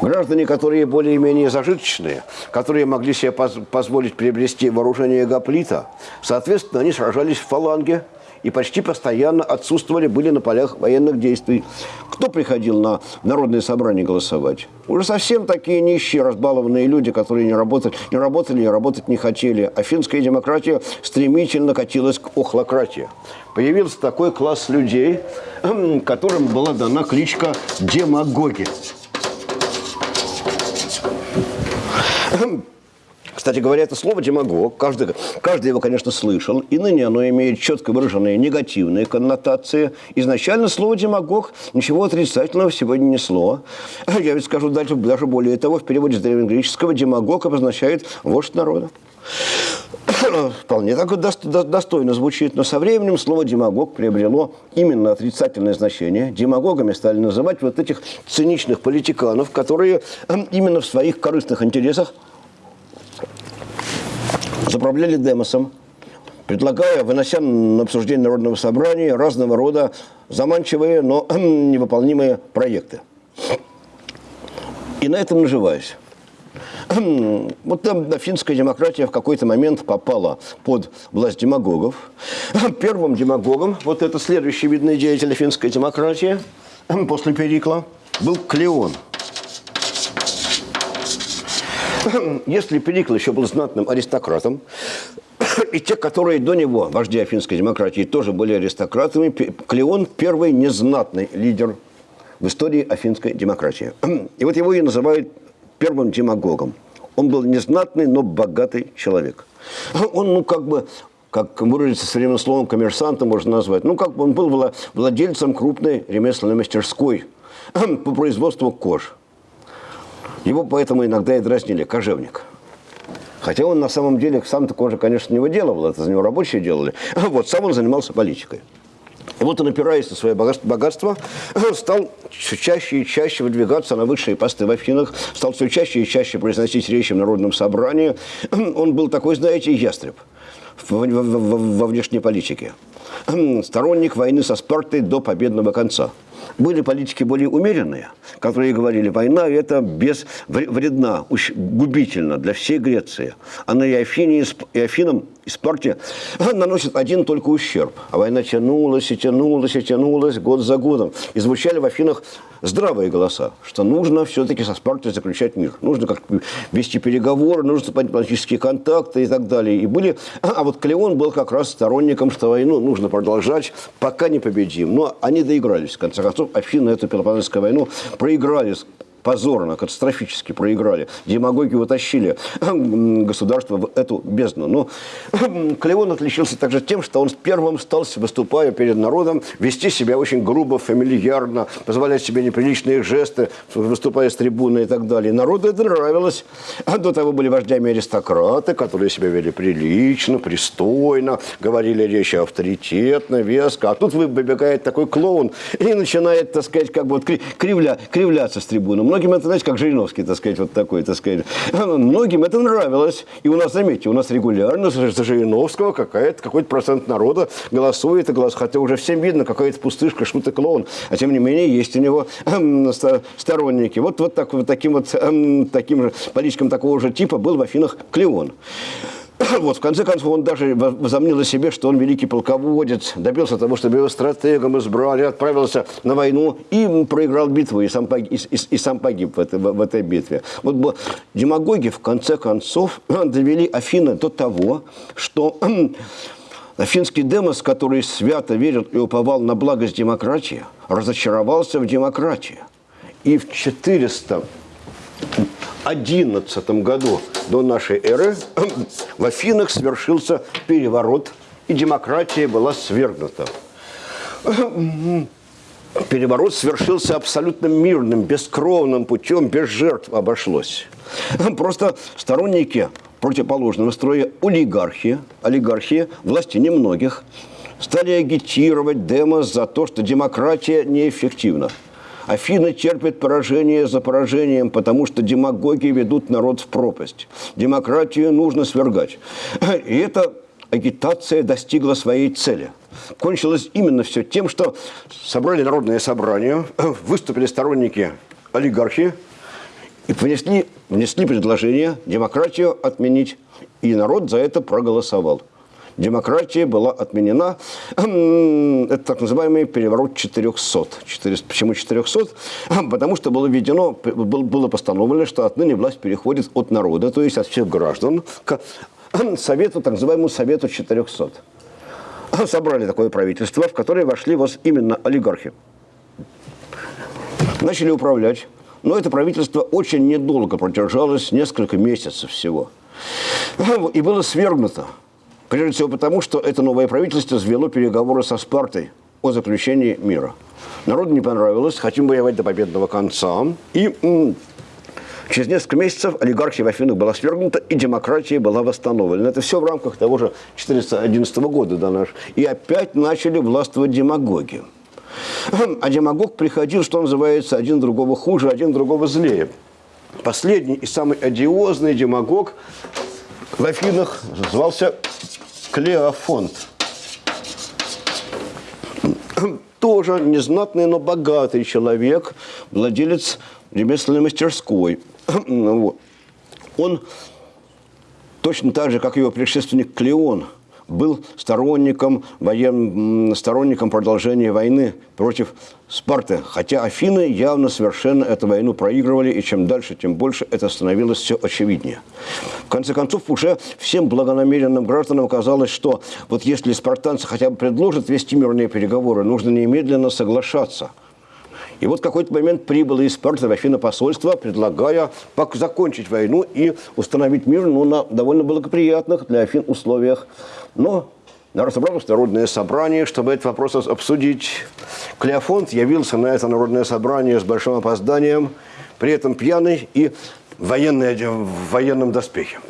Граждане, которые более-менее зажиточные, которые могли себе поз позволить приобрести вооружение гоплита, соответственно, они сражались в фаланге и почти постоянно отсутствовали, были на полях военных действий. Кто приходил на народное собрание голосовать? Уже совсем такие нищие, разбалованные люди, которые не работали, не работали и работать не хотели. Афинская демократия стремительно катилась к охлократии. Появился такой класс людей, которым была дана кличка демагоги. 흠 Кстати говоря, это слово «демагог», каждый, каждый его, конечно, слышал, и ныне оно имеет четко выраженные негативные коннотации. Изначально слово «демагог» ничего отрицательного сегодня несло. Я ведь скажу дальше, даже более того, в переводе с древнегреческого «демагог» обозначает «вождь народа». Вполне так достойно звучит, но со временем слово «демагог» приобрело именно отрицательное значение. Демагогами стали называть вот этих циничных политиканов, которые именно в своих корыстных интересах заправляли демосом, предлагая, вынося на обсуждение Народного собрания разного рода заманчивые, но невыполнимые проекты. И на этом наживаюсь. Вот там финская демократия в какой-то момент попала под власть демагогов. Первым демагогом, вот это следующий видный деятель финской демократии после Перикла, был Клеон – Если Перикл еще был знатным аристократом, и те, которые до него, вожди афинской демократии, тоже были аристократами, Клеон – первый незнатный лидер в истории афинской демократии. И вот его и называют первым демагогом. Он был незнатный, но богатый человек. Он, ну, как бы, как выразиться современным словом, коммерсантом можно назвать. Ну, как бы он был владельцем крупной ремесленной мастерской по производству кож. Его поэтому иногда и дразнили кожевник. Хотя он на самом деле сам-то кожа, конечно, не выделывал, это за него рабочие делали. Вот, сам он занимался политикой. И вот он, опираясь на свое богатство, стал все чаще и чаще выдвигаться на высшие посты в Афинах, стал все чаще и чаще произносить речи в народном собрании. Он был такой, знаете, ястреб во внешней политике. Сторонник войны со Спартой до победного конца. Были политики более умеренные, которые говорили, война это без, вредна, губительна для всей Греции. Она и, Афине, и Афинам, и Спарте наносит один только ущерб. А война тянулась и тянулась и тянулась год за годом. И звучали в Афинах здравые голоса, что нужно все-таки со Спартой заключать мир. Нужно как-то вести переговоры, нужно политические контакты и так далее. И были... А вот Клеон был как раз сторонником, что войну нужно продолжать, пока не победим. Но они доигрались, в конце концов. Афины эту Пелопонесскую войну проиграли позорно, катастрофически проиграли. Демагоги утащили государство в эту бездну. Но Клеон отличился также тем, что он первым стал, выступая перед народом, вести себя очень грубо, фамильярно, позволять себе неприличные жесты, выступая с трибуны и так далее. Народу это нравилось. А до того были вождями аристократы, которые себя вели прилично, пристойно, говорили речи авторитетно, веско. А тут выбегает такой клоун и начинает, так сказать, как бы вот кривля, кривляться с трибуны многим это, знаете, как Жириновский, так сказать, вот такой, так сказать. Многим это нравилось. И у нас, заметьте, у нас регулярно за Жириновского какой-то процент народа голосует и голосует. Хотя уже всем видно, какая-то пустышка, шут и клоун. А тем не менее, есть у него эм, сторонники. Вот, вот, так, вот таким вот эм, таким же политиком такого же типа был в Афинах Клеон. Вот, в конце концов, он даже возомнил о себе, что он великий полководец, добился того, чтобы его стратегом избрали, отправился на войну и проиграл битву, и сам погиб, и, и, и сам погиб в, этой, в, в этой битве. Вот демагоги, в конце концов, довели Афины до того, что Афинский демос, который свято верил и уповал на благость демократии, разочаровался в демократии. И в 400 11 году до нашей эры в Афинах свершился переворот, и демократия была свергнута. Переворот свершился абсолютно мирным, бескровным путем, без жертв обошлось. Просто сторонники противоположного строя олигархии, олигархии, власти немногих, стали агитировать демос за то, что демократия неэффективна. Афины терпят поражение за поражением, потому что демагоги ведут народ в пропасть. Демократию нужно свергать. И эта агитация достигла своей цели. Кончилось именно все тем, что собрали народное собрание, выступили сторонники олигархии и внесли, внесли предложение демократию отменить. И народ за это проголосовал демократия была отменена. Это так называемый переворот 400. 400. Почему 400? Потому что было введено, было постановлено, что отныне власть переходит от народа, то есть от всех граждан, к совету, так называемому Совету 400. Собрали такое правительство, в которое вошли вот именно олигархи. Начали управлять. Но это правительство очень недолго продержалось, несколько месяцев всего. И было свергнуто. Прежде всего потому, что это новое правительство свело переговоры со Спартой о заключении мира. Народу не понравилось, хотим воевать до победного конца. И через несколько месяцев олигархия в Афинах была свергнута, и демократия была восстановлена. Это все в рамках того же 411 года до наш. И опять начали властвовать демагоги. А демагог приходил, что называется, один другого хуже, один другого злее. Последний и самый одиозный демагог в Афинах звался Клеофонт. Тоже незнатный, но богатый человек, владелец ремесленной мастерской. Он точно так же, как его предшественник Клеон – был сторонником, воен... сторонником продолжения войны против Спарты. Хотя Афины явно совершенно эту войну проигрывали, и чем дальше, тем больше это становилось все очевиднее. В конце концов, уже всем благонамеренным гражданам казалось, что вот если спартанцы хотя бы предложат вести мирные переговоры, нужно немедленно соглашаться – и вот в какой-то момент прибыло из Спарты в Афина посольство, предлагая закончить войну и установить мир ну, на довольно благоприятных для Афин условиях. Но собралось народное собрание, чтобы этот вопрос обсудить. Клеофонт явился на это народное собрание с большим опозданием, при этом пьяный и военный, в военном доспехе.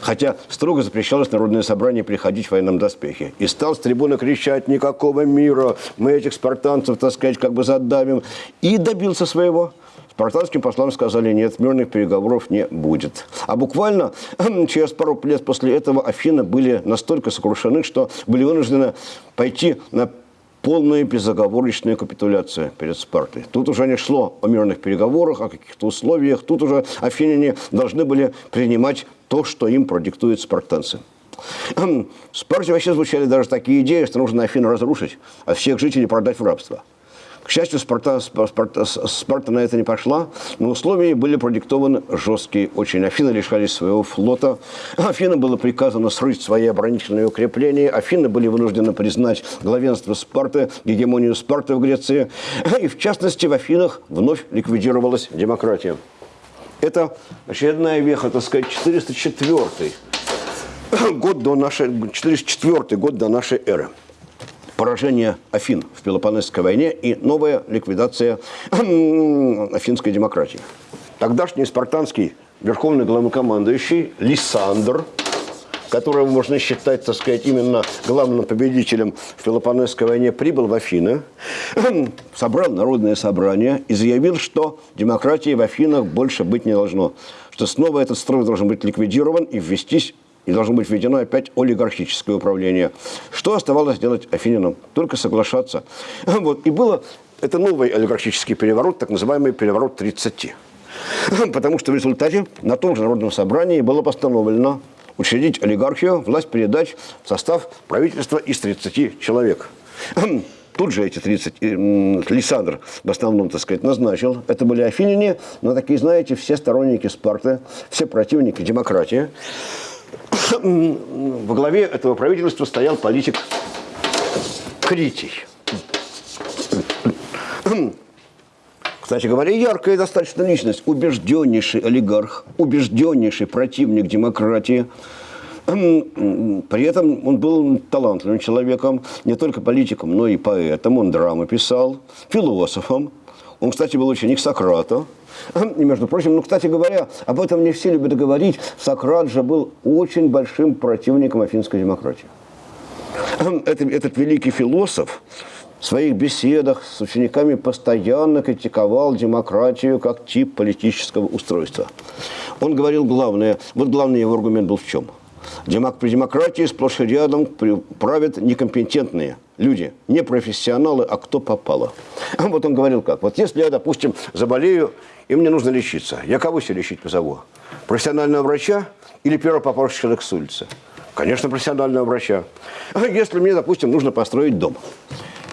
Хотя строго запрещалось народное собрание приходить в военном доспехе. И стал с трибуны кричать «Никакого мира! Мы этих спартанцев, так сказать, как бы задавим!» И добился своего. Спартанским послам сказали, нет, мирных переговоров не будет. А буквально через пару лет после этого Афины были настолько сокрушены, что были вынуждены пойти на полную безоговорочную капитуляцию перед Спартой. Тут уже не шло о мирных переговорах, о каких-то условиях. Тут уже афиняне должны были принимать то, что им продиктуют спартанцы. В Спарте вообще звучали даже такие идеи, что нужно Афину разрушить, а всех жителей продать в рабство. К счастью, Спарта, Спарта, Спарта на это не пошла, но условия были продиктованы жесткие очень. Афины лишались своего флота, Афинам было приказано срыть свои оборонительные укрепления, Афины были вынуждены признать главенство Спарты, гегемонию Спарты в Греции, и в частности в Афинах вновь ликвидировалась демократия. Это очередная веха, так сказать, 404 год до нашей, 404 год до нашей эры. Поражение Афин в Пелопонесской войне и новая ликвидация афинской демократии. Тогдашний спартанский верховный главнокомандующий Лисандр которого можно считать, так сказать, именно главным победителем в Пелопонесской войне, прибыл в Афины, собрал народное собрание и заявил, что демократии в Афинах больше быть не должно, что снова этот строй должен быть ликвидирован и ввестись и должно быть введено опять олигархическое управление. Что оставалось делать афининам? Только соглашаться. Вот. И было это новый олигархический переворот, так называемый переворот 30. Потому что в результате на том же народном собрании было постановлено учредить олигархию, власть передать в состав правительства из 30 человек. Тут же эти 30, Лисандр в основном, так сказать, назначил. Это были афиняне, но такие, знаете, все сторонники Спарты, все противники демократии. Во главе этого правительства стоял политик Критий. Кстати говоря, яркая достаточно личность, убежденнейший олигарх, убежденнейший противник демократии. При этом он был талантливым человеком, не только политиком, но и поэтом. Он драмы писал, философом. Он, кстати, был ученик Сократа. И, между прочим, ну, кстати говоря, об этом не все любят говорить. Сократ же был очень большим противником афинской демократии. Этот, этот великий философ в своих беседах с учениками постоянно критиковал демократию как тип политического устройства. Он говорил главное, вот главный его аргумент был в чем? При демократии сплошь и рядом правят некомпетентные люди, не профессионалы, а кто попало. Вот он говорил как, вот если я, допустим, заболею, и мне нужно лечиться, я кого себе лечить позову? Профессионального врача или первого попавшего человека с улицы? Конечно, профессионального врача. А если мне, допустим, нужно построить дом,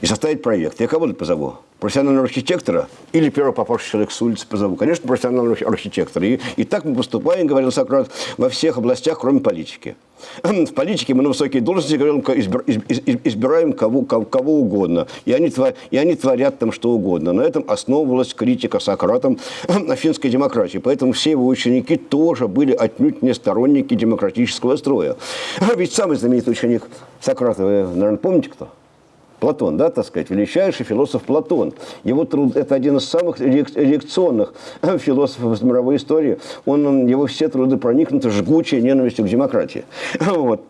и составить проект. Я кого позову? Профессионального архитектора или первого попавшего человека с улицы позову? Конечно, профессионального архитектора. И, и так мы поступаем, говорил Сократ, во всех областях, кроме политики. В политике мы на высокие должности говорим, избираем кого, кого, кого угодно. И они, твор, и они творят там что угодно. На этом основывалась критика Сократом афинской демократии. Поэтому все его ученики тоже были отнюдь не сторонники демократического строя. Ведь самый знаменитый ученик Сократа, вы, наверное, помните кто? Платон, да, так сказать, величайший философ Платон. Его труд – это один из самых реакционных философов из мировой истории. Он, его все труды проникнуты жгучей ненавистью к демократии. Вот.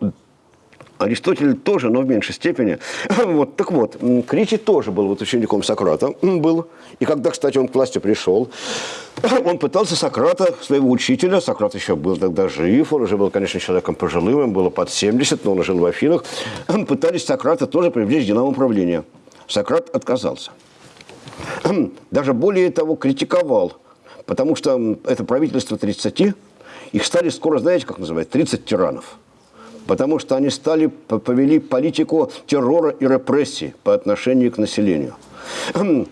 Аристотель тоже, но в меньшей степени. Вот, так вот, Критий тоже был вот учеником Сократа. Был. И когда, кстати, он к власти пришел, он пытался Сократа, своего учителя, Сократ еще был тогда жив, он уже был, конечно, человеком пожилым, ему было под 70, но он жил в Афинах, пытались Сократа тоже привлечь к делам управления. Сократ отказался. Даже более того, критиковал, потому что это правительство 30, их стали скоро, знаете, как называют, 30 тиранов потому что они стали, повели политику террора и репрессий по отношению к населению.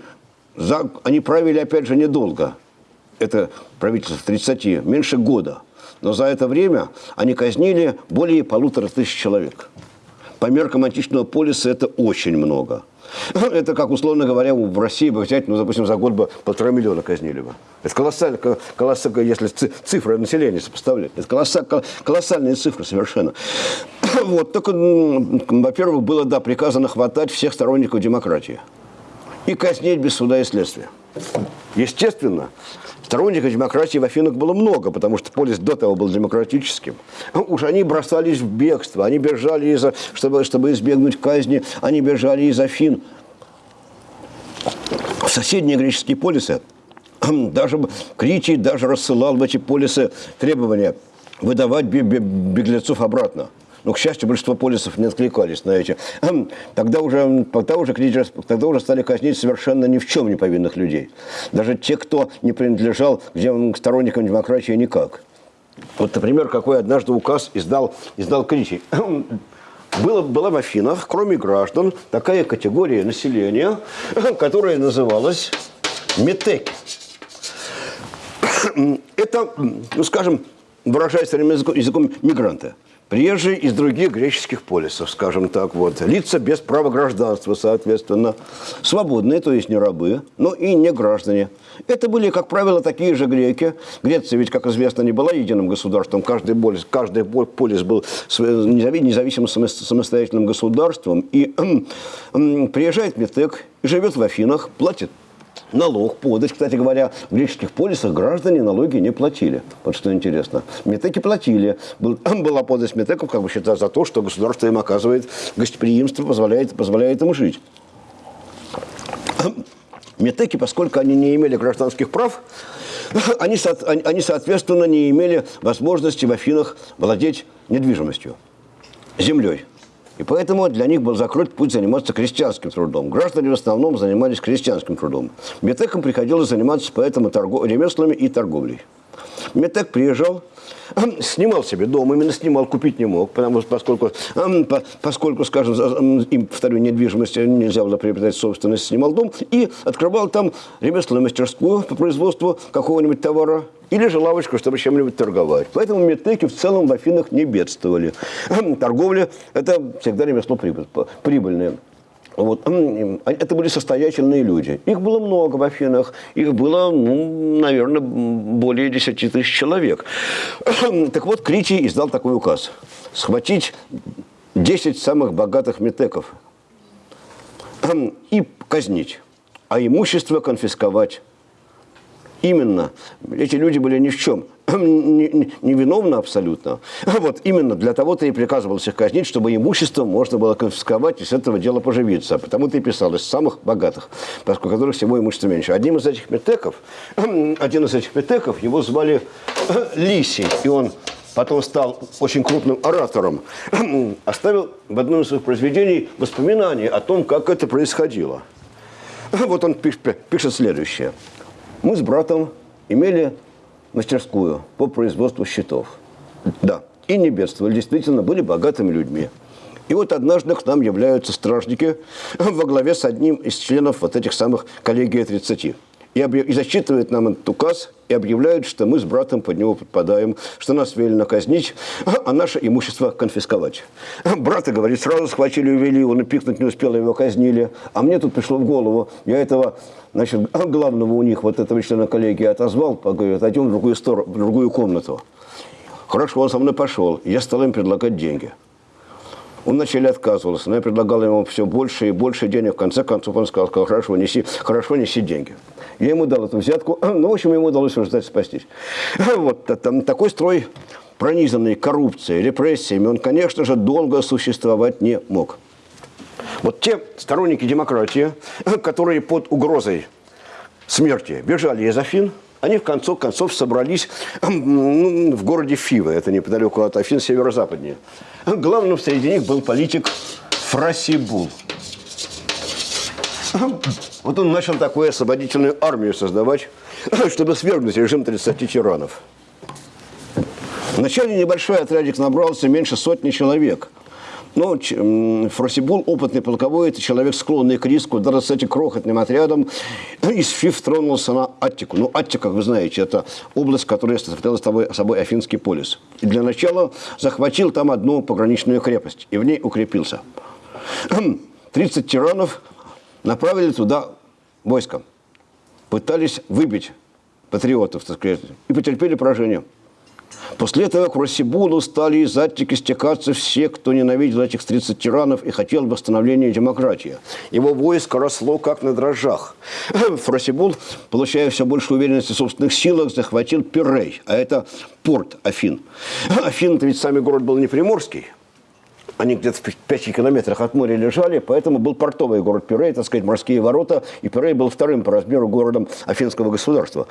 Они правили, опять же, недолго. Это правительство 30, меньше года. Но за это время они казнили более полутора тысяч человек. По меркам античного полиса это очень много. Это как, условно говоря, в России бы взять, ну, допустим, за год бы полтора миллиона казнили бы. Это колоссально, колоссально если цифры населения сопоставлять. Это колоссально, колоссальные цифры совершенно. Вот, только, во-первых, было, да, приказано хватать всех сторонников демократии и казнить без суда и следствия. Естественно, Сторонников демократии в Афинах было много, потому что полис до того был демократическим. Уж они бросались в бегство, они бежали, из чтобы, чтобы избегнуть казни, они бежали из Афин. В соседние греческие полисы, даже Критий даже рассылал в эти полисы требования выдавать беглецов обратно. Но, к счастью, большинство полисов не откликались на эти. Тогда уже, тогда уже, тогда уже стали казнить совершенно ни в чем не повинных людей. Даже те, кто не принадлежал к сторонникам демократии никак. Вот, например, какой однажды указ издал, издал Критий. Было, была в Афинах, кроме граждан, такая категория населения, которая называлась метеки. Это, ну, скажем, выражаясь современным языком, мигранты – Приезжие из других греческих полисов, скажем так, вот. Лица без права гражданства, соответственно. Свободные, то есть не рабы, но и не граждане. Это были, как правило, такие же греки. Греция ведь, как известно, не была единым государством. Каждый полис, каждый полис был независимым самостоятельным государством. И приезжает Метек, живет в Афинах, платит налог, подать. Кстати говоря, в греческих полисах граждане налоги не платили. Вот что интересно. Метеки платили. Был, была подать метеков, как бы считая за то, что государство им оказывает гостеприимство, позволяет, позволяет им жить. Метеки, поскольку они не имели гражданских прав, они, они, соответственно, не имели возможности в Афинах владеть недвижимостью, землей. И поэтому для них был закрыт путь заниматься крестьянским трудом. Граждане в основном занимались крестьянским трудом. Метекам приходилось заниматься поэтому торгов... ремеслами и торговлей. Метек приезжал, снимал себе дом, именно снимал, купить не мог, потому что поскольку, поскольку скажем, им, повторю, недвижимость нельзя было приобретать собственность, снимал дом и открывал там ремесленную мастерскую по производству какого-нибудь товара или же лавочку, чтобы чем-нибудь торговать. Поэтому метеки в целом в Афинах не бедствовали. Торговля – это всегда ремесло прибыльное. Вот. Это были состоятельные люди. Их было много в Афинах. Их было, ну, наверное, более 10 тысяч человек. Так вот, Критий издал такой указ. Схватить 10 самых богатых метеков и казнить, а имущество конфисковать. Именно. Эти люди были ни в чем невиновны не, абсолютно. Вот именно для того-то и приказывалось их казнить, чтобы имущество можно было конфисковать и с этого дела поживиться. Потому-то и писал из самых богатых, поскольку которых всего имущества меньше. Одним из этих метеков, один из этих метеков, его звали Лисий, и он потом стал очень крупным оратором, оставил в одном из своих произведений воспоминания о том, как это происходило. Вот он пишет следующее. Мы с братом имели мастерскую по производству щитов. Да, и не бедствовали, действительно были богатыми людьми. И вот однажды к нам являются стражники во главе с одним из членов вот этих самых коллегии 30 и, и зачитывают нам этот указ и объявляют, что мы с братом под него подпадаем, что нас велено казнить, а наше имущество конфисковать. Брата, говорит, сразу схватили и увели, он и пикнуть не успел, его казнили. А мне тут пришло в голову, я этого, значит, главного у них, вот этого члена коллегии отозвал, говорит, отойдем в другую, сторону, в другую комнату. Хорошо, он со мной пошел, я стал им предлагать деньги. Он вначале отказывался, но я предлагал ему все больше и больше денег. В конце концов он сказал хорошо, неси, хорошо, неси деньги. Я ему дал эту взятку, ну, в общем, ему удалось в спастись. Вот там, такой строй, пронизанный коррупцией, репрессиями, он, конечно же, долго существовать не мог. Вот те сторонники демократии, которые под угрозой смерти бежали из Афин, они в конце концов собрались ну, в городе Фивы, это неподалеку от Афин, северо-западнее. Главным среди них был политик Фрасибул. Вот он начал такую освободительную армию создавать, чтобы свергнуть режим 30 тиранов. Вначале небольшой отрядик набрался меньше сотни человек. Но Фросибул, опытный полководец, человек, склонный к риску, даже с этим крохотным отрядом из ФИФ тронулся на Аттику. Ну, Аттика, как вы знаете, это область, которая составляла собой, собой Афинский полис. И для начала захватил там одну пограничную крепость и в ней укрепился. 30 тиранов направили туда войско. Пытались выбить патриотов, так сказать, и потерпели поражение. После этого к Росибулу стали из Аттики стекаться все, кто ненавидел этих 30 тиранов и хотел восстановления демократии. Его войско росло как на дрожжах. Фросибул, получая все больше уверенности в собственных силах, захватил Пирей, а это порт Афин. Афин-то ведь сами город был не приморский, они где-то в 5 километрах от моря лежали, поэтому был портовый город Пирей, так сказать, морские ворота, и Пирей был вторым по размеру городом афинского государства.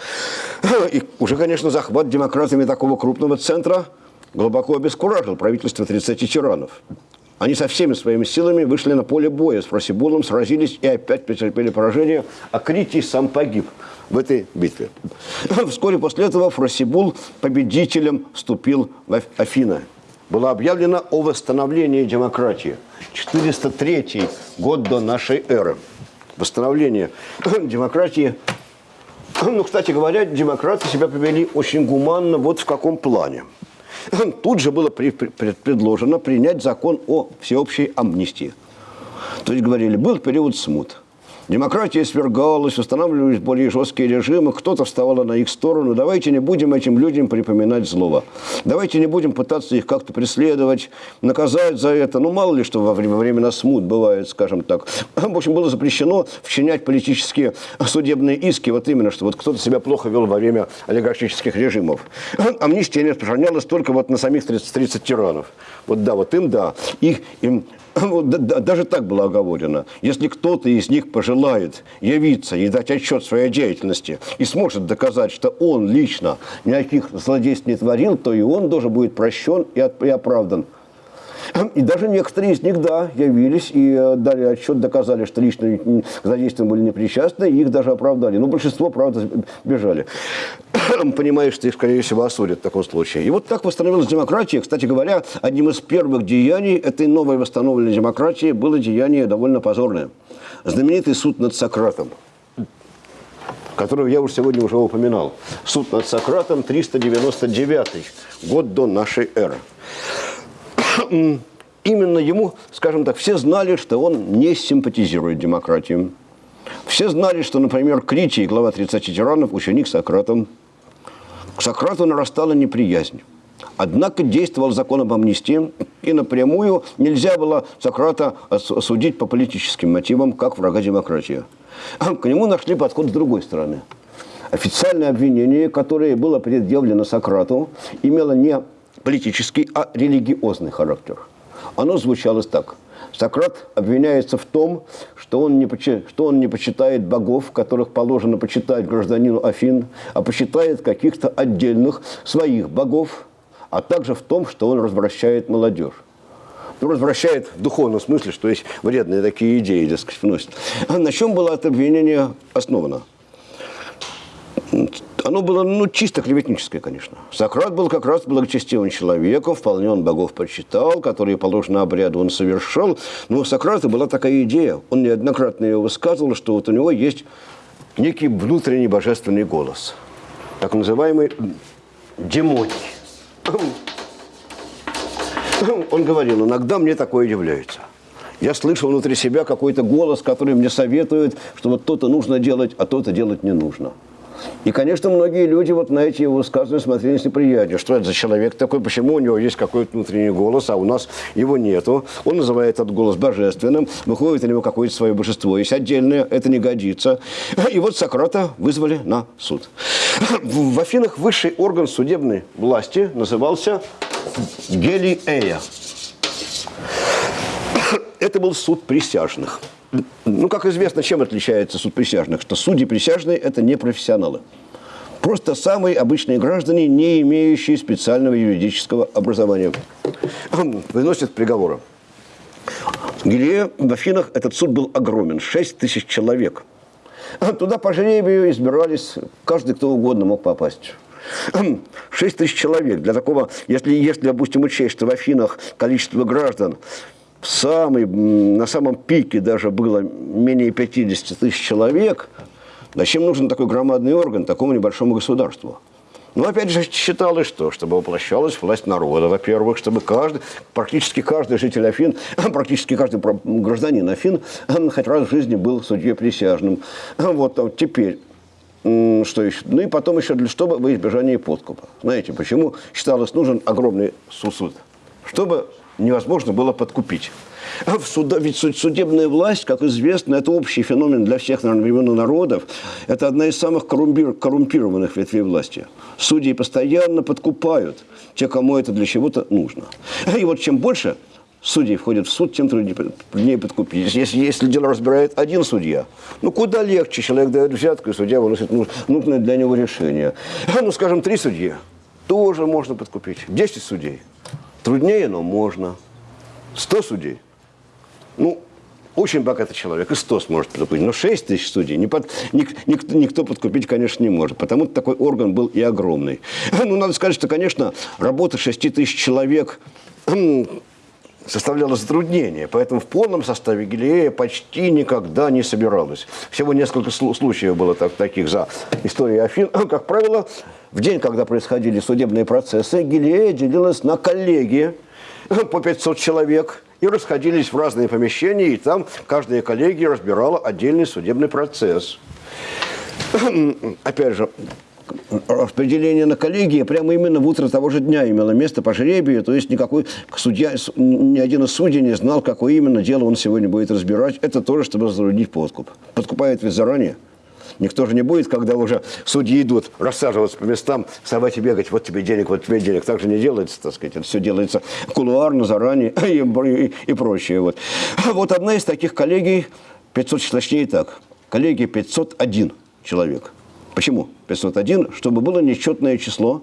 И уже, конечно, захват демократами такого крупного центра глубоко обескуражил правительство 30 тиранов. Они со всеми своими силами вышли на поле боя с Фросибулом, сразились и опять потерпели поражение, а Критий сам погиб в этой битве. Вскоре после этого Фросибул победителем вступил в Афины было объявлено о восстановлении демократии. 403 год до нашей эры. Восстановление демократии. Ну, кстати говоря, демократы себя повели очень гуманно вот в каком плане. Тут же было предложено принять закон о всеобщей амнистии. То есть говорили, был период смут. Демократия свергалась, устанавливались более жесткие режимы, кто-то вставал на их сторону. Давайте не будем этим людям припоминать злого. Давайте не будем пытаться их как-то преследовать, наказать за это. Ну, мало ли, что во время, смут бывает, скажем так. В общем, было запрещено вчинять политические судебные иски, вот именно, что вот кто-то себя плохо вел во время олигархических режимов. Амнистия не распространялась только вот на самих 30, 30 тиранов. Вот да, вот им да. Их, им, даже так было оговорено. Если кто-то из них пожелает явиться и дать отчет своей деятельности и сможет доказать, что он лично никаких злодейств не творил, то и он тоже будет прощен и оправдан. И даже некоторые из них, да, явились и э, дали отчет, доказали, что лично к задействиям были непричастны, и их даже оправдали. Но большинство, правда, бежали. Понимаешь, что их, скорее всего, осудят в таком случае. И вот так восстановилась демократия. Кстати говоря, одним из первых деяний этой новой восстановленной демократии было деяние довольно позорное. Знаменитый суд над Сократом которого я уже сегодня уже упоминал. Суд над Сократом, 399 год до нашей эры именно ему, скажем так, все знали, что он не симпатизирует демократии. Все знали, что, например, Критий, глава 30 тиранов, ученик Сократа. К Сократу нарастала неприязнь. Однако действовал закон об амнистии, и напрямую нельзя было Сократа осудить по политическим мотивам, как врага демократии. К нему нашли подход с другой стороны. Официальное обвинение, которое было предъявлено Сократу, имело не политический, а религиозный характер. Оно звучало так. Сократ обвиняется в том, что он, не, что он не почитает богов, которых положено почитать гражданину Афин, а почитает каких-то отдельных своих богов, а также в том, что он развращает молодежь. Ну, развращает в духовном смысле, что есть вредные такие идеи, дескать, вносит. А на чем было это обвинение основано? Оно было ну, чисто клеветническое, конечно. Сократ был как раз благочестивым человеком, вполне он богов почитал, которые положено обряду он совершал. Но у Сократа была такая идея, он неоднократно ее высказывал, что вот у него есть некий внутренний божественный голос, так называемый демоний. Он говорил, иногда мне такое является. Я слышал внутри себя какой-то голос, который мне советует, что вот то-то нужно делать, а то-то делать не нужно. И, конечно, многие люди вот на эти его высказывания смотрели с неприязнью. Что это за человек такой, почему у него есть какой-то внутренний голос, а у нас его нету. Он называет этот голос божественным, выходит у него какое-то свое божество. Есть отдельное, это не годится. И вот Сократа вызвали на суд. В Афинах высший орган судебной власти назывался Гелиея. Это был суд присяжных. Ну, как известно, чем отличается суд присяжных? Что судьи присяжные – это не профессионалы. Просто самые обычные граждане, не имеющие специального юридического образования. Выносят приговоры. В Гилее, в Афинах этот суд был огромен. 6 тысяч человек. Туда по жребию избирались, каждый кто угодно мог попасть. 6 тысяч человек. Для такого, если, если, допустим, учесть, что в Афинах количество граждан самый, на самом пике даже было менее 50 тысяч человек, зачем нужен такой громадный орган такому небольшому государству? Ну, опять же, считалось что? Чтобы воплощалась власть народа, во-первых, чтобы каждый, практически каждый житель Афин, практически каждый гражданин Афин хоть раз в жизни был судьей присяжным. Вот, а теперь, что еще? Ну и потом еще, для, чтобы во избежание подкупа. Знаете, почему считалось нужен огромный суд? Чтобы невозможно было подкупить. В суда, ведь судебная власть, как известно, это общий феномен для всех времен народов. Это одна из самых коррумпированных ветвей власти. Судьи постоянно подкупают те, кому это для чего-то нужно. И вот чем больше судей входит в суд, тем труднее подкупить. Если, если дело разбирает один судья, ну куда легче, человек дает взятку, и судья выносит нужное для него решение. Ну, скажем, три судьи, тоже можно подкупить. Десять судей – Труднее, но можно. 100 судей. Ну, очень богатый человек, и 100 сможет подкупить. Но 6 тысяч судей не под, ник, никто, никто подкупить, конечно, не может. Потому что такой орган был и огромный. Ну, надо сказать, что, конечно, работа 6 тысяч человек составляла затруднение. Поэтому в полном составе Гилея почти никогда не собиралась. Всего несколько случаев было так, таких за историей Афин. Как правило, в день, когда происходили судебные процессы, Гилея делилась на коллегии по 500 человек и расходились в разные помещения, и там каждая коллегия разбирала отдельный судебный процесс. Опять же, распределение на коллегии прямо именно в утро того же дня имело место по жребию, то есть никакой судья, ни один из судей не знал, какое именно дело он сегодня будет разбирать. Это тоже, чтобы затруднить подкуп. Подкупает ведь заранее. Никто же не будет, когда уже судьи идут, рассаживаться по местам, вставать и бегать, вот тебе денег, вот тебе денег. Так же не делается, так сказать. Это все делается кулуарно, заранее и, и, и прочее. Вот. вот одна из таких коллегий, 500, точнее так, коллегия 501 человек. Почему 501? Чтобы было нечетное число,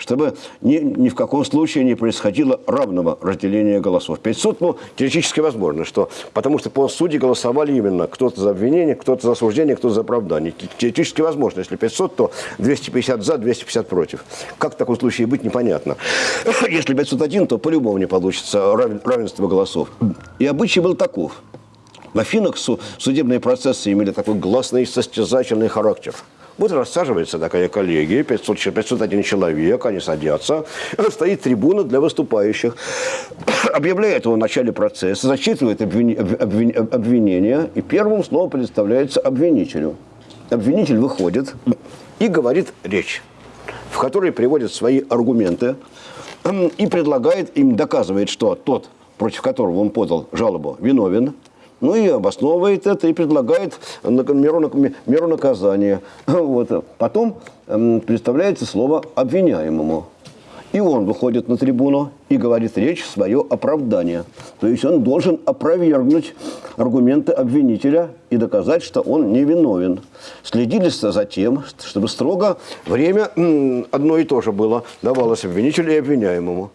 чтобы ни, ни в каком случае не происходило равного разделения голосов. 500, ну, теоретически возможно, что, потому что по судьи голосовали именно кто-то за обвинение, кто-то за осуждение, кто-то за оправдание. Теоретически возможно. Если 500, то 250 за, 250 против. Как в таком случае быть, непонятно. Если 501, то по-любому не получится равенство голосов. И обычай был таков. В Афинах судебные процессы имели такой гласный состязательный характер – вот рассаживается такая коллегия, 500, 501 человек, они садятся, стоит трибуна для выступающих. Объявляет его в начале процесса, зачитывает обвини, обвини, обвинение, и первым словом представляется обвинителю. Обвинитель выходит и говорит речь, в которой приводит свои аргументы и предлагает им, доказывает, что тот, против которого он подал жалобу, виновен, ну и обосновывает это и предлагает меру, меру наказания. Вот. Потом представляется слово обвиняемому. И он выходит на трибуну и говорит речь свое оправдание. То есть он должен опровергнуть аргументы обвинителя и доказать, что он невиновен. Следили за тем, чтобы строго время одно и то же было, давалось обвинителю и обвиняемому.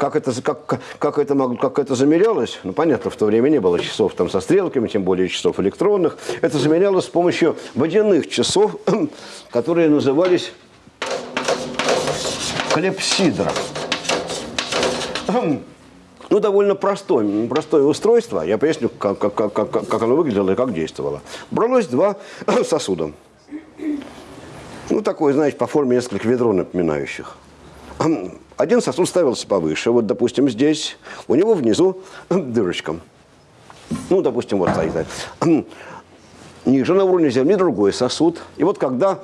Как это, как, как, это, как это замерялось? Ну, понятно, в то время не было часов там со стрелками, тем более часов электронных. Это замерялось с помощью водяных часов, которые назывались клепсидра. Ну, довольно простое, простое устройство. Я поясню, как, как, как, как оно выглядело и как действовало. Бралось два сосуда. Ну, такое, знаете, по форме несколько ведро напоминающих. Один сосуд ставился повыше, вот, допустим, здесь, у него внизу дырочка. Ну, допустим, вот стоит. Ниже на уровне земли другой сосуд. И вот когда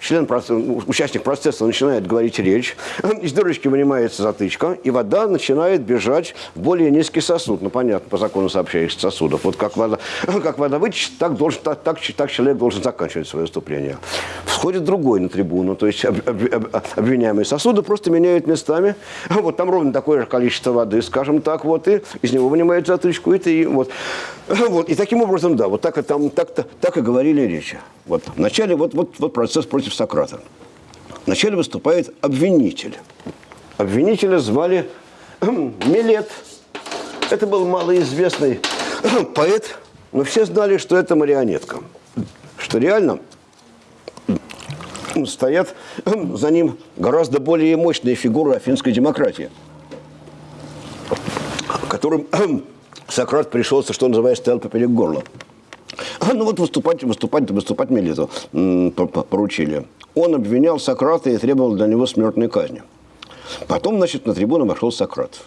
член процесса, участник процесса начинает говорить речь, из дырочки вынимается затычка, и вода начинает бежать в более низкий сосуд. Ну, понятно, по закону сообщающихся сосудов. Вот как вода, как вода вытечет, так, должен, так, так, так человек должен заканчивать свое выступление. Входит другой на трибуну, то есть об, об, об, обвиняемые сосуды просто меняют местами. Вот там ровно такое же количество воды, скажем так, вот, и из него вынимают затычку, и, и вот. Вот, и таким образом, да, вот так, там, так, так, так и говорили речи. Вот. Вначале вот, вот, вот процесс против Сократа. Вначале выступает обвинитель. Обвинителя звали Милет. Это был малоизвестный поэт, но все знали, что это марионетка. Что реально стоят за ним гораздо более мощные фигуры афинской демократии, которым Сократ пришелся, что называется, стоял поперек горла. А, ну вот выступать, выступать, выступать Мелиту поручили. Он обвинял Сократа и требовал для него смертной казни. Потом, значит, на трибуну вошел Сократ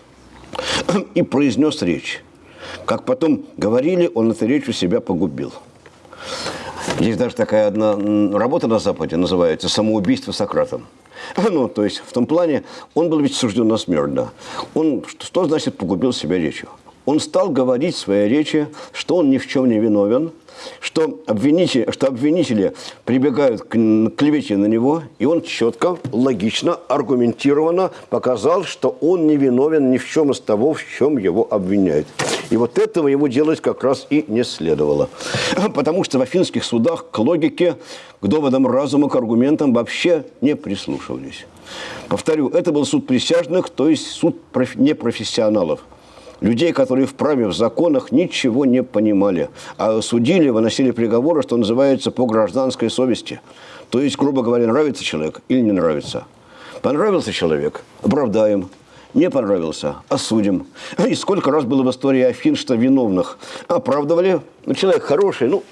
и произнес речь. Как потом говорили, он эту речь у себя погубил. Есть даже такая одна работа на Западе, называется «Самоубийство Сократом». Ну, то есть, в том плане, он был ведь сужден на смерть, да. Он, что значит погубил себя речью? он стал говорить в своей речи, что он ни в чем не виновен, что обвинители, что обвинители прибегают к клевете на него, и он четко, логично, аргументированно показал, что он не виновен ни в чем из того, в чем его обвиняют. И вот этого его делать как раз и не следовало. Потому что в афинских судах к логике, к доводам разума, к аргументам вообще не прислушивались. Повторю, это был суд присяжных, то есть суд непрофессионалов людей, которые в праве, в законах ничего не понимали, а судили, выносили приговоры, что называется, по гражданской совести. То есть, грубо говоря, нравится человек или не нравится. Понравился человек – оправдаем. Не понравился – осудим. И сколько раз было в истории Афин, что виновных оправдывали. Ну, человек хороший, ну,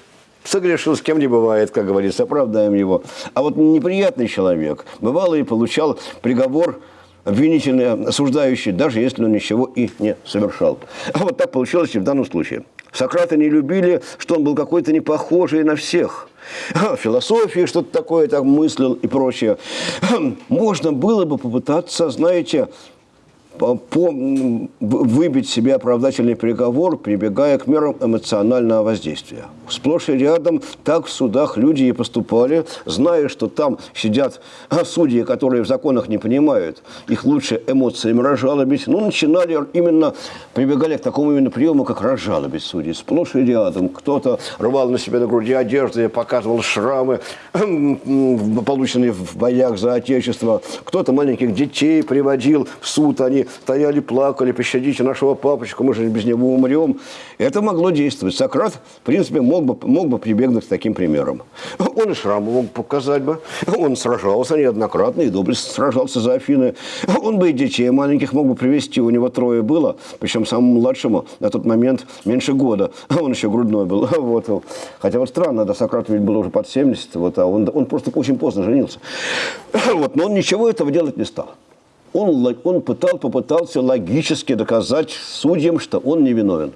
согрешил, с кем не бывает, как говорится, оправдаем его. А вот неприятный человек, бывало и получал приговор обвинительный, осуждающий, даже если он ничего и не совершал. А вот так получилось и в данном случае. Сократа не любили, что он был какой-то не похожий на всех. Философии что-то такое там мыслил и прочее. Можно было бы попытаться, знаете, по, выбить себе оправдательный приговор, прибегая к мерам эмоционального воздействия. Сплошь и рядом так в судах люди и поступали, зная, что там сидят судьи, которые в законах не понимают, их лучше эмоциями разжалобить. Ну, начинали именно, прибегали к такому именно приему, как разжалобить судьи. Сплошь и рядом. Кто-то рвал на себе на груди одежды, показывал шрамы, полученные в боях за Отечество. Кто-то маленьких детей приводил в суд, они стояли, плакали, пощадите нашего папочку, мы же без него умрем. Это могло действовать. Сократ, в принципе, мог бы, мог бы прибегнуть к таким примерам. Он и шрамы мог показать бы. Он сражался неоднократно и доблестно сражался за Афины. Он бы и детей маленьких мог бы привести. У него трое было, причем самому младшему на тот момент меньше года. Он еще грудной был. Вот. Хотя вот странно, да, Сократ ведь был уже под 70, вот, а он, он просто очень поздно женился. Вот, но он ничего этого делать не стал он, он пытал, попытался логически доказать судьям, что он невиновен.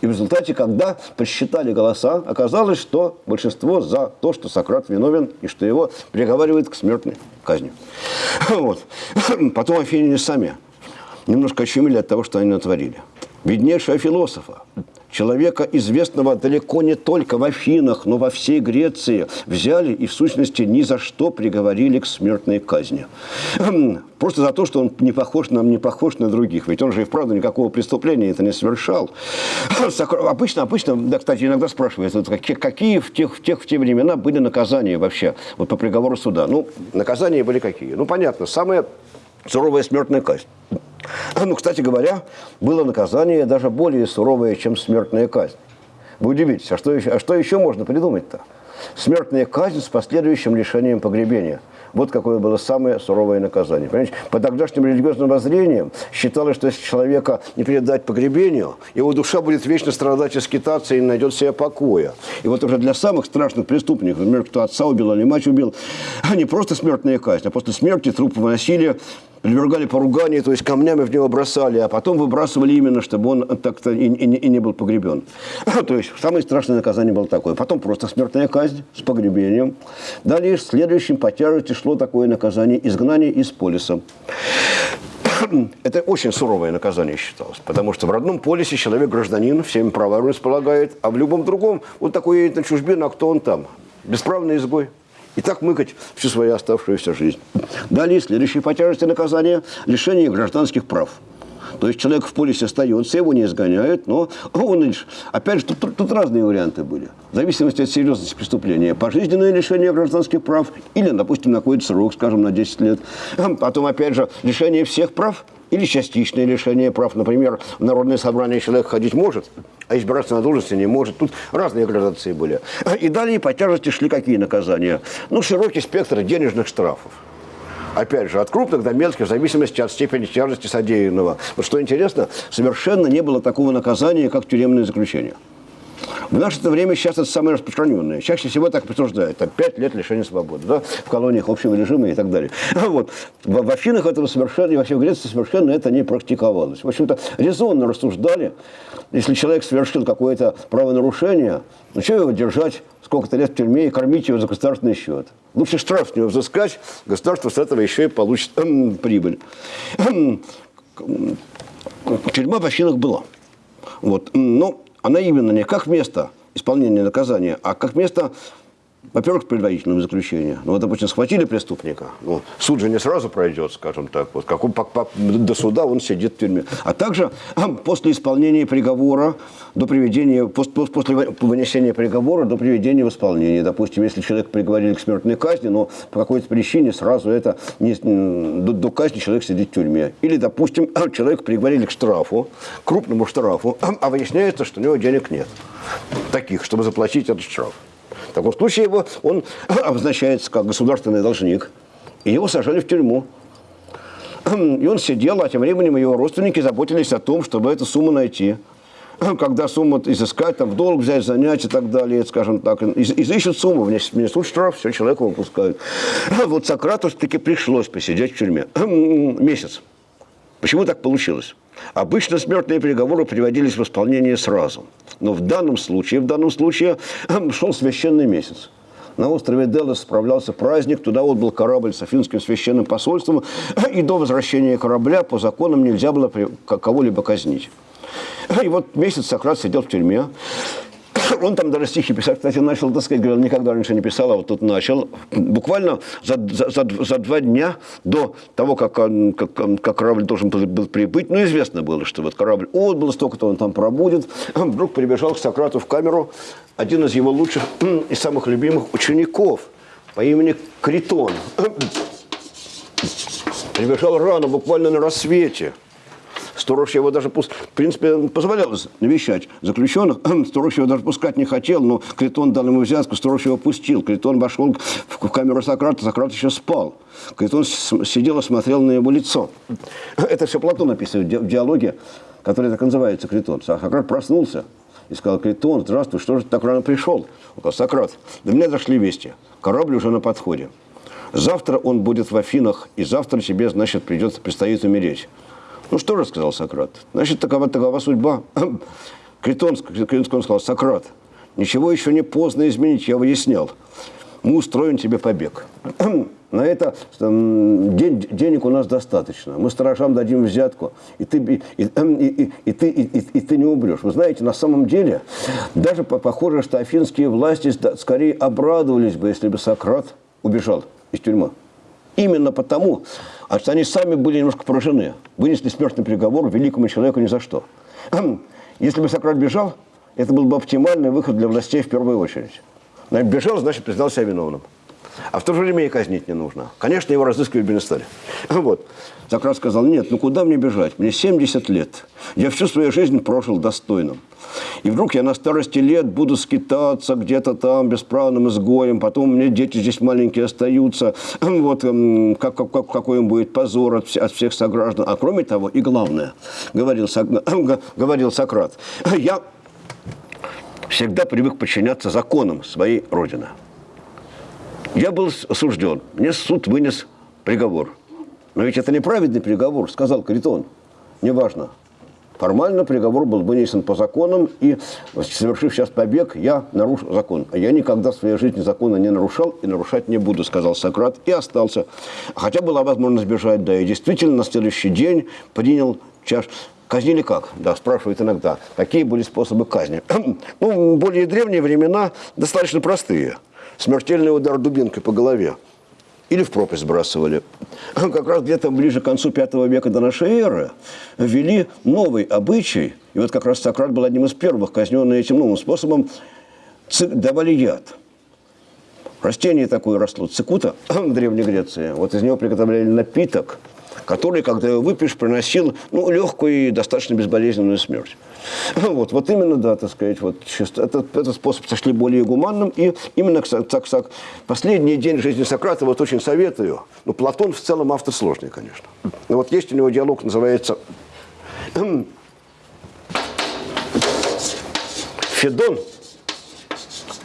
И в результате, когда посчитали голоса, оказалось, что большинство за то, что Сократ виновен и что его приговаривают к смертной казни. Вот. Потом афиняне сами немножко очумели от того, что они натворили. Виднейшего философа, человека, известного далеко не только в Афинах, но во всей Греции, взяли и, в сущности, ни за что приговорили к смертной казни. Просто за то, что он не похож, нам не похож на других. Ведь он же и вправду никакого преступления это не совершал. Обычно, обычно, да, кстати, иногда спрашивают, какие, какие в, тех, в, тех, в те времена были наказания вообще вот по приговору суда. Ну, наказания были какие? Ну, понятно, самая суровая смертная казнь. Ну, кстати говоря, было наказание даже более суровое, чем смертная казнь. Вы удивитесь, а что еще, а что еще можно придумать-то? Смертная казнь с последующим лишением погребения – вот какое было самое суровое наказание. Понимаете? По тогдашним религиозным воззрениям считалось, что если человека не передать погребению, его душа будет вечно страдать и скитаться и не найдет себе покоя. И вот уже для самых страшных преступников, например, кто отца убил или мать убил, не просто смертная казнь, а после смерти труп выносили подвергали поруганию, то есть камнями в него бросали, а потом выбрасывали именно, чтобы он так-то и, и, и не был погребен. то есть самое страшное наказание было такое. Потом просто смертная казнь с погребением. Далее следующим по тяжести шло такое наказание изгнание из полиса. Это очень суровое наказание считалось, потому что в родном полисе человек гражданин, всеми правами располагает, а в любом другом вот такой едет на чужбину, а кто он там? Бесправный изгой. И так мыкать всю свою оставшуюся жизнь. Далее, следующее по тяжести наказания – лишение гражданских прав. То есть человек в полисе остается, его не изгоняют, но он лишь... Опять же, тут, тут разные варианты были. В зависимости от серьезности преступления. Пожизненное лишение гражданских прав или, допустим, на срок, скажем, на 10 лет. Потом, опять же, лишение всех прав или частичное лишение прав. Например, в народное собрание человек ходить может, а избираться на должности не может. Тут разные градации были. И далее по тяжести шли какие наказания? Ну, широкий спектр денежных штрафов. Опять же, от крупных до мелких, в зависимости от степени тяжести содеянного. Вот что интересно, совершенно не было такого наказания, как тюремное заключение. В наше время сейчас это самое распространенное. Чаще всего так присуждают. Там 5 лет лишения свободы. Да? В колониях общего режима и так далее. Вот. В, в Афинах этого совершенно, и вообще в Греции совершенно это не практиковалось. В общем-то, резонно рассуждали, если человек совершил какое-то правонарушение, ну что его держать сколько-то лет в тюрьме и кормить его за государственный счет? Лучше штраф с него взыскать, государство с этого еще и получит э, прибыль. Тюрьма в Афинах была. Вот. Но она именно не как место исполнения наказания, а как место во-первых, предварительного заключения. Ну, вот, допустим, схватили преступника. Ну, суд же не сразу пройдет, скажем так. Вот, как он, по, по, до суда он сидит в тюрьме. А также после исполнения приговора до приведения, после, после вынесения приговора до приведения в исполнение. Допустим, если человек приговорили к смертной казни, но по какой-то причине сразу это не, до, до казни человек сидит в тюрьме. Или, допустим, человек приговорили к штрафу, крупному штрафу, а выясняется, что у него денег нет. Таких, чтобы заплатить этот штраф. В таком случае его, он обозначается как государственный должник, и его сажали в тюрьму. И он сидел, а тем временем его родственники заботились о том, чтобы эту сумму найти. когда сумму изыскать, там, в долг взять, занять и так далее, скажем так, из, изыщут сумму, внесут штраф, все, человека выпускают. Вот Сократу таки пришлось посидеть в тюрьме. Месяц. Почему так получилось? Обычно смертные приговоры приводились в исполнение сразу. Но в данном случае, в данном случае шел священный месяц. На острове Делос справлялся праздник, туда вот был корабль с афинским священным посольством, и до возвращения корабля по законам нельзя было кого-либо казнить. И вот месяц Сократ сидел в тюрьме, он там даже стихи писать, кстати, начал, так сказать, говорил, никогда раньше не писал, а вот тут начал. Буквально за, за, за, за два дня до того, как, как, как корабль должен был прибыть, ну, известно было, что вот корабль отбыл, столько-то он там пробудет, вдруг прибежал к Сократу в камеру один из его лучших и самых любимых учеников по имени Критон. Прибежал рано, буквально на рассвете – Сторож его даже, в принципе, позволял навещать заключенных. Сторож его даже пускать не хотел, но Критон дал ему взятку, Сторож его пустил. Критон вошел в камеру Сократа, Сократ еще спал. Критон сидел и смотрел на его лицо. Это все Платон описывает в диалоге, который так называется Критон. Сократ проснулся и сказал, Критон, здравствуй, что же ты так рано пришел? Он сказал, Сократ, до меня дошли вести, корабль уже на подходе. Завтра он будет в Афинах, и завтра тебе, значит, придется, предстоит умереть. Ну что же, сказал Сократ, значит, такова, такова судьба. Критон, Критон сказал, Сократ, ничего еще не поздно изменить, я выяснял. Мы устроим тебе побег. На это день, денег у нас достаточно. Мы сторожам дадим взятку, и ты, и, и, и, и, ты, и, и ты не умрешь. Вы знаете, на самом деле, даже похоже, что афинские власти скорее обрадовались бы, если бы Сократ убежал из тюрьмы. Именно потому, а что они сами были немножко поражены. Вынесли смертный приговор великому человеку ни за что. Если бы Сократ бежал, это был бы оптимальный выход для властей в первую очередь. Но бежал, значит, признал себя виновным. А в то же время и казнить не нужно. Конечно, его разыскивать бы не стали. Вот. Сократ сказал, нет, ну куда мне бежать? Мне 70 лет. Я всю свою жизнь прожил достойным. И вдруг я на старости лет буду скитаться где-то там бесправным изгоем, потом меня дети здесь маленькие остаются, вот эм, как, как, какой им будет позор от, от всех сограждан. А кроме того, и главное, говорил, говорил Сократ, я всегда привык подчиняться законам своей Родины. Я был осужден, мне суд вынес приговор. Но ведь это неправедный приговор, сказал Критон. Неважно. Формально приговор был вынесен по законам, и, совершив сейчас побег, я нарушил закон. А я никогда в своей жизни закона не нарушал и нарушать не буду, сказал Сократ, и остался. Хотя была возможность бежать, да, и действительно на следующий день принял чаш. Казнили как? Да, спрашивают иногда. Какие были способы казни? ну, более древние времена достаточно простые. Смертельный удар дубинкой по голове или в пропасть сбрасывали. Как раз где-то ближе к концу V века до нашей эры ввели новый обычай, и вот как раз Сократ был одним из первых, казненный этим новым способом, давали яд. Растение такое росло, цикута в Древней Греции. Вот из него приготовляли напиток – который, когда его выпьешь, приносил ну, легкую и достаточно безболезненную смерть. Вот, вот именно, да, так сказать, вот, этот, этот способ сошли более гуманным, и именно так, так, последний день жизни Сократа вот очень советую. Ну, Платон в целом автор сложный, конечно. Но вот есть у него диалог, называется Федон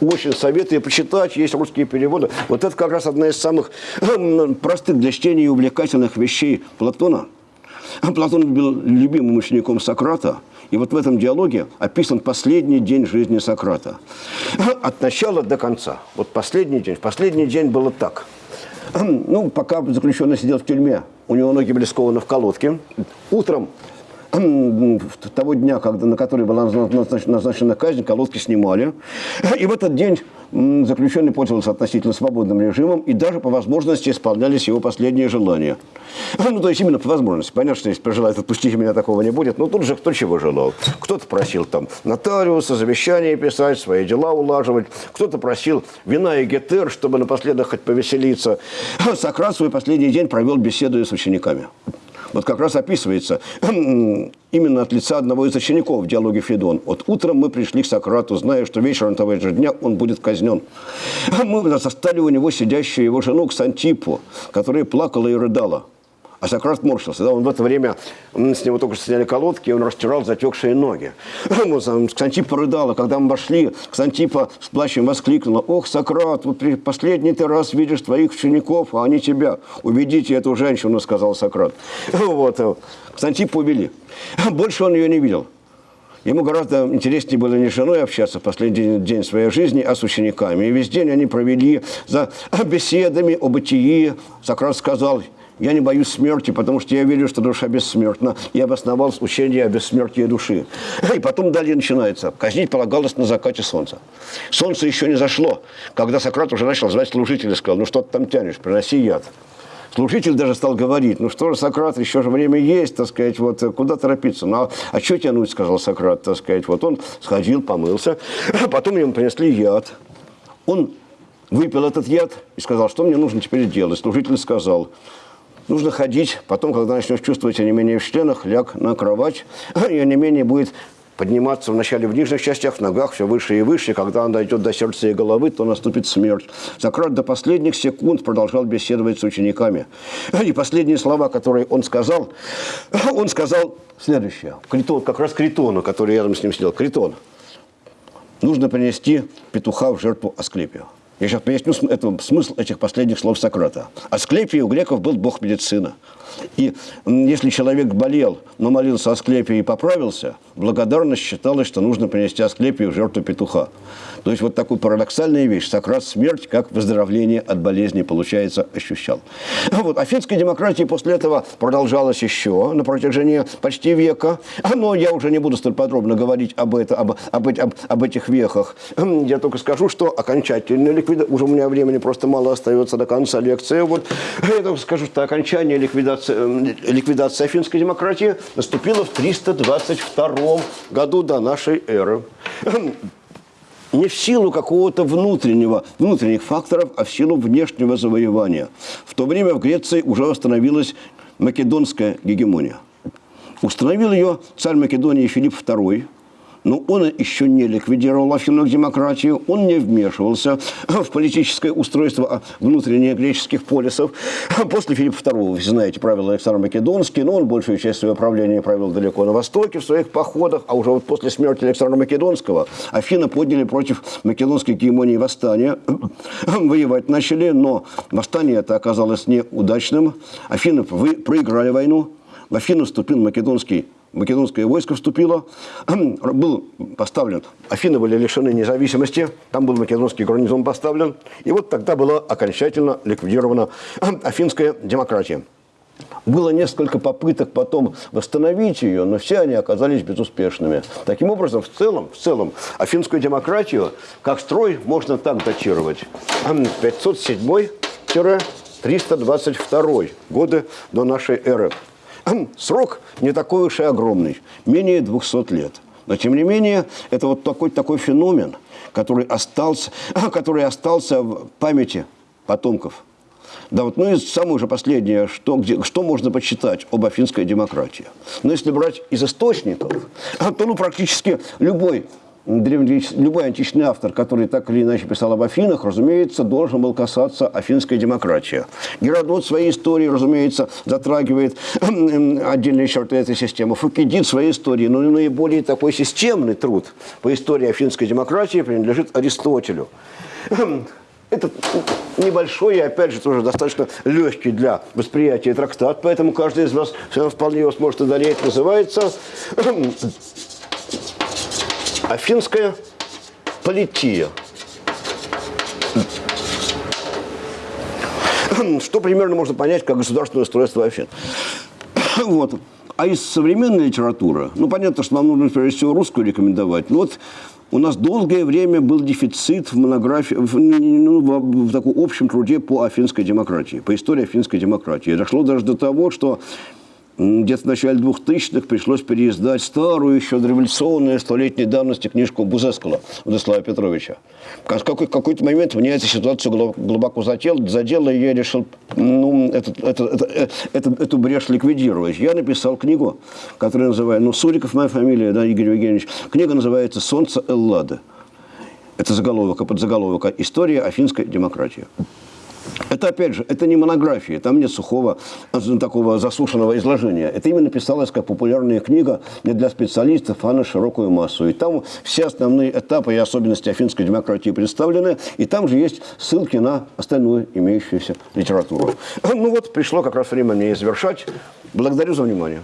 очень советую почитать, есть русские переводы. Вот это как раз одна из самых эм, простых для чтения и увлекательных вещей Платона. Платон был любимым учеником Сократа, и вот в этом диалоге описан последний день жизни Сократа. От начала до конца. Вот последний день. Последний день было так. Ну, пока заключенный сидел в тюрьме, у него ноги были скованы в колодке. Утром того дня, когда, на который была назначена казнь, колодки снимали. И в этот день заключенный пользовался относительно свободным режимом, и даже по возможности исполнялись его последние желания. Ну, то есть именно по возможности. Понятно, что если пожелает отпустить меня, такого не будет. Но тут же кто чего желал. Кто-то просил там нотариуса, завещание писать, свои дела улаживать. Кто-то просил вина и гетер, чтобы напоследок хоть повеселиться. Сократ свой последний день провел беседуя с учениками вот как раз описывается именно от лица одного из учеников в диалоге Федон. Вот утром мы пришли к Сократу, зная, что вечером того же дня он будет казнен. Мы застали у него сидящую его жену Ксантипу, которая плакала и рыдала. А Сократ морщился. Да? Он в это время, с него только что сняли колодки, и он растирал затекшие ноги. Ксантипа рыдала. Когда мы вошли, Ксантипа с плачем воскликнула. «Ох, Сократ, вот последний ты раз видишь твоих учеников, а они тебя. Уведите эту женщину», — сказал Сократ. Вот. Ксантипа увели. Больше он ее не видел. Ему гораздо интереснее было не с женой общаться в последний день своей жизни, а с учениками. И весь день они провели за беседами о бытии. Сократ сказал, я не боюсь смерти, потому что я верю, что душа бессмертна, и обосновал учение о бессмертии души. И потом далее начинается. Казнить полагалось на закате солнца. Солнце еще не зашло, когда Сократ уже начал звать служителя, сказал, ну что ты там тянешь, приноси яд. Служитель даже стал говорить, ну что же, Сократ, еще же время есть, так сказать, вот куда торопиться? Ну, а, а что тянуть, сказал Сократ, так сказать. Вот он сходил, помылся, потом ему принесли яд. Он выпил этот яд и сказал, что мне нужно теперь делать. Служитель сказал, нужно ходить, потом, когда начнешь чувствовать онемение в членах, ляг на кровать, и онемение будет подниматься вначале в нижних частях, в ногах все выше и выше. Когда он дойдет до сердца и головы, то наступит смерть. Сократ до последних секунд продолжал беседовать с учениками. И последние слова, которые он сказал, он сказал следующее. Критон, как раз Критону, который рядом с ним сидел. Критон. Нужно принести петуха в жертву Асклепию. Я сейчас поясню это, смысл этих последних слов Сократа. Асклепий у греков был бог медицины. И если человек болел, но молился Асклепию и поправился, благодарность считалась, что нужно принести Асклепию в жертву петуха. То есть вот такую парадоксальная вещь. Сократ смерть как выздоровление от болезни, получается, ощущал. Вот. А финская демократия после этого продолжалась еще на протяжении почти века. Но я уже не буду столь подробно говорить об, это, об, об, об, об этих вехах. Я только скажу, что окончательная ликвидация... Уже у меня времени просто мало остается до конца лекции. Вот. Я только скажу, что окончание ликвидации, э, ликвидации финской демократии наступило в 322 году до нашей эры не в силу какого-то внутреннего, внутренних факторов, а в силу внешнего завоевания. В то время в Греции уже установилась македонская гегемония. Установил ее царь Македонии Филипп II – но он еще не ликвидировал афинную демократию, он не вмешивался в политическое устройство внутренних греческих полисов. После Филиппа II, вы знаете, правил Александр Македонский, но он большую часть своего правления провел далеко на востоке, в своих походах, а уже вот после смерти Александра Македонского Афины подняли против македонской гегемонии восстание, воевать начали, но восстание это оказалось неудачным. Афины проиграли войну, в Афину вступил македонский македонское войско вступило, был поставлен, Афины были лишены независимости, там был македонский гарнизон поставлен, и вот тогда была окончательно ликвидирована афинская демократия. Было несколько попыток потом восстановить ее, но все они оказались безуспешными. Таким образом, в целом, в целом афинскую демократию как строй можно так датировать. 507-322 годы до нашей эры. Срок не такой уж и огромный, менее 200 лет. Но, тем не менее, это вот такой, такой феномен, который остался, который остался в памяти потомков. Да, вот, ну и самое же последнее, что, где, что можно почитать об афинской демократии. Но если брать из источников, то ну, практически любой любой античный автор, который так или иначе писал об Афинах, разумеется, должен был касаться афинской демократии. Геродот в своей истории, разумеется, затрагивает отдельные черты этой системы. Фукидид в своей истории, но наиболее такой системный труд по истории афинской демократии принадлежит Аристотелю. Это небольшой и, опять же, тоже достаточно легкий для восприятия трактат, поэтому каждый из вас вполне его сможет одолеть. Называется Афинская полития. Что примерно можно понять как государственное устройство Афин. Вот. А из современной литературы, ну, понятно, что нам нужно, прежде всего, русскую рекомендовать. Но вот у нас долгое время был дефицит в монографии, в, ну, в, в таком общем труде по афинской демократии, по истории афинской демократии. Дошло даже до того, что где-то в начале 2000-х пришлось переиздать старую, еще дореволюционную, столетней давности книжку Бузескала Владислава Петровича. В какой- какой-то момент меня эта ситуация глубоко задела, задела и я решил ну, этот, этот, этот, этот, эту брешь ликвидировать. Я написал книгу, которая называется, ну, Суриков моя фамилия, да, Игорь Евгеньевич. Книга называется «Солнце Эллады». Это заголовок, а подзаголовок «История афинской демократии». Это, опять же, это не монография, там нет сухого, а, такого засушенного изложения. Это именно писалось как популярная книга не для специалистов, а на широкую массу. И там все основные этапы и особенности афинской демократии представлены, и там же есть ссылки на остальную имеющуюся литературу. Ну вот, пришло как раз время мне завершать. Благодарю за внимание.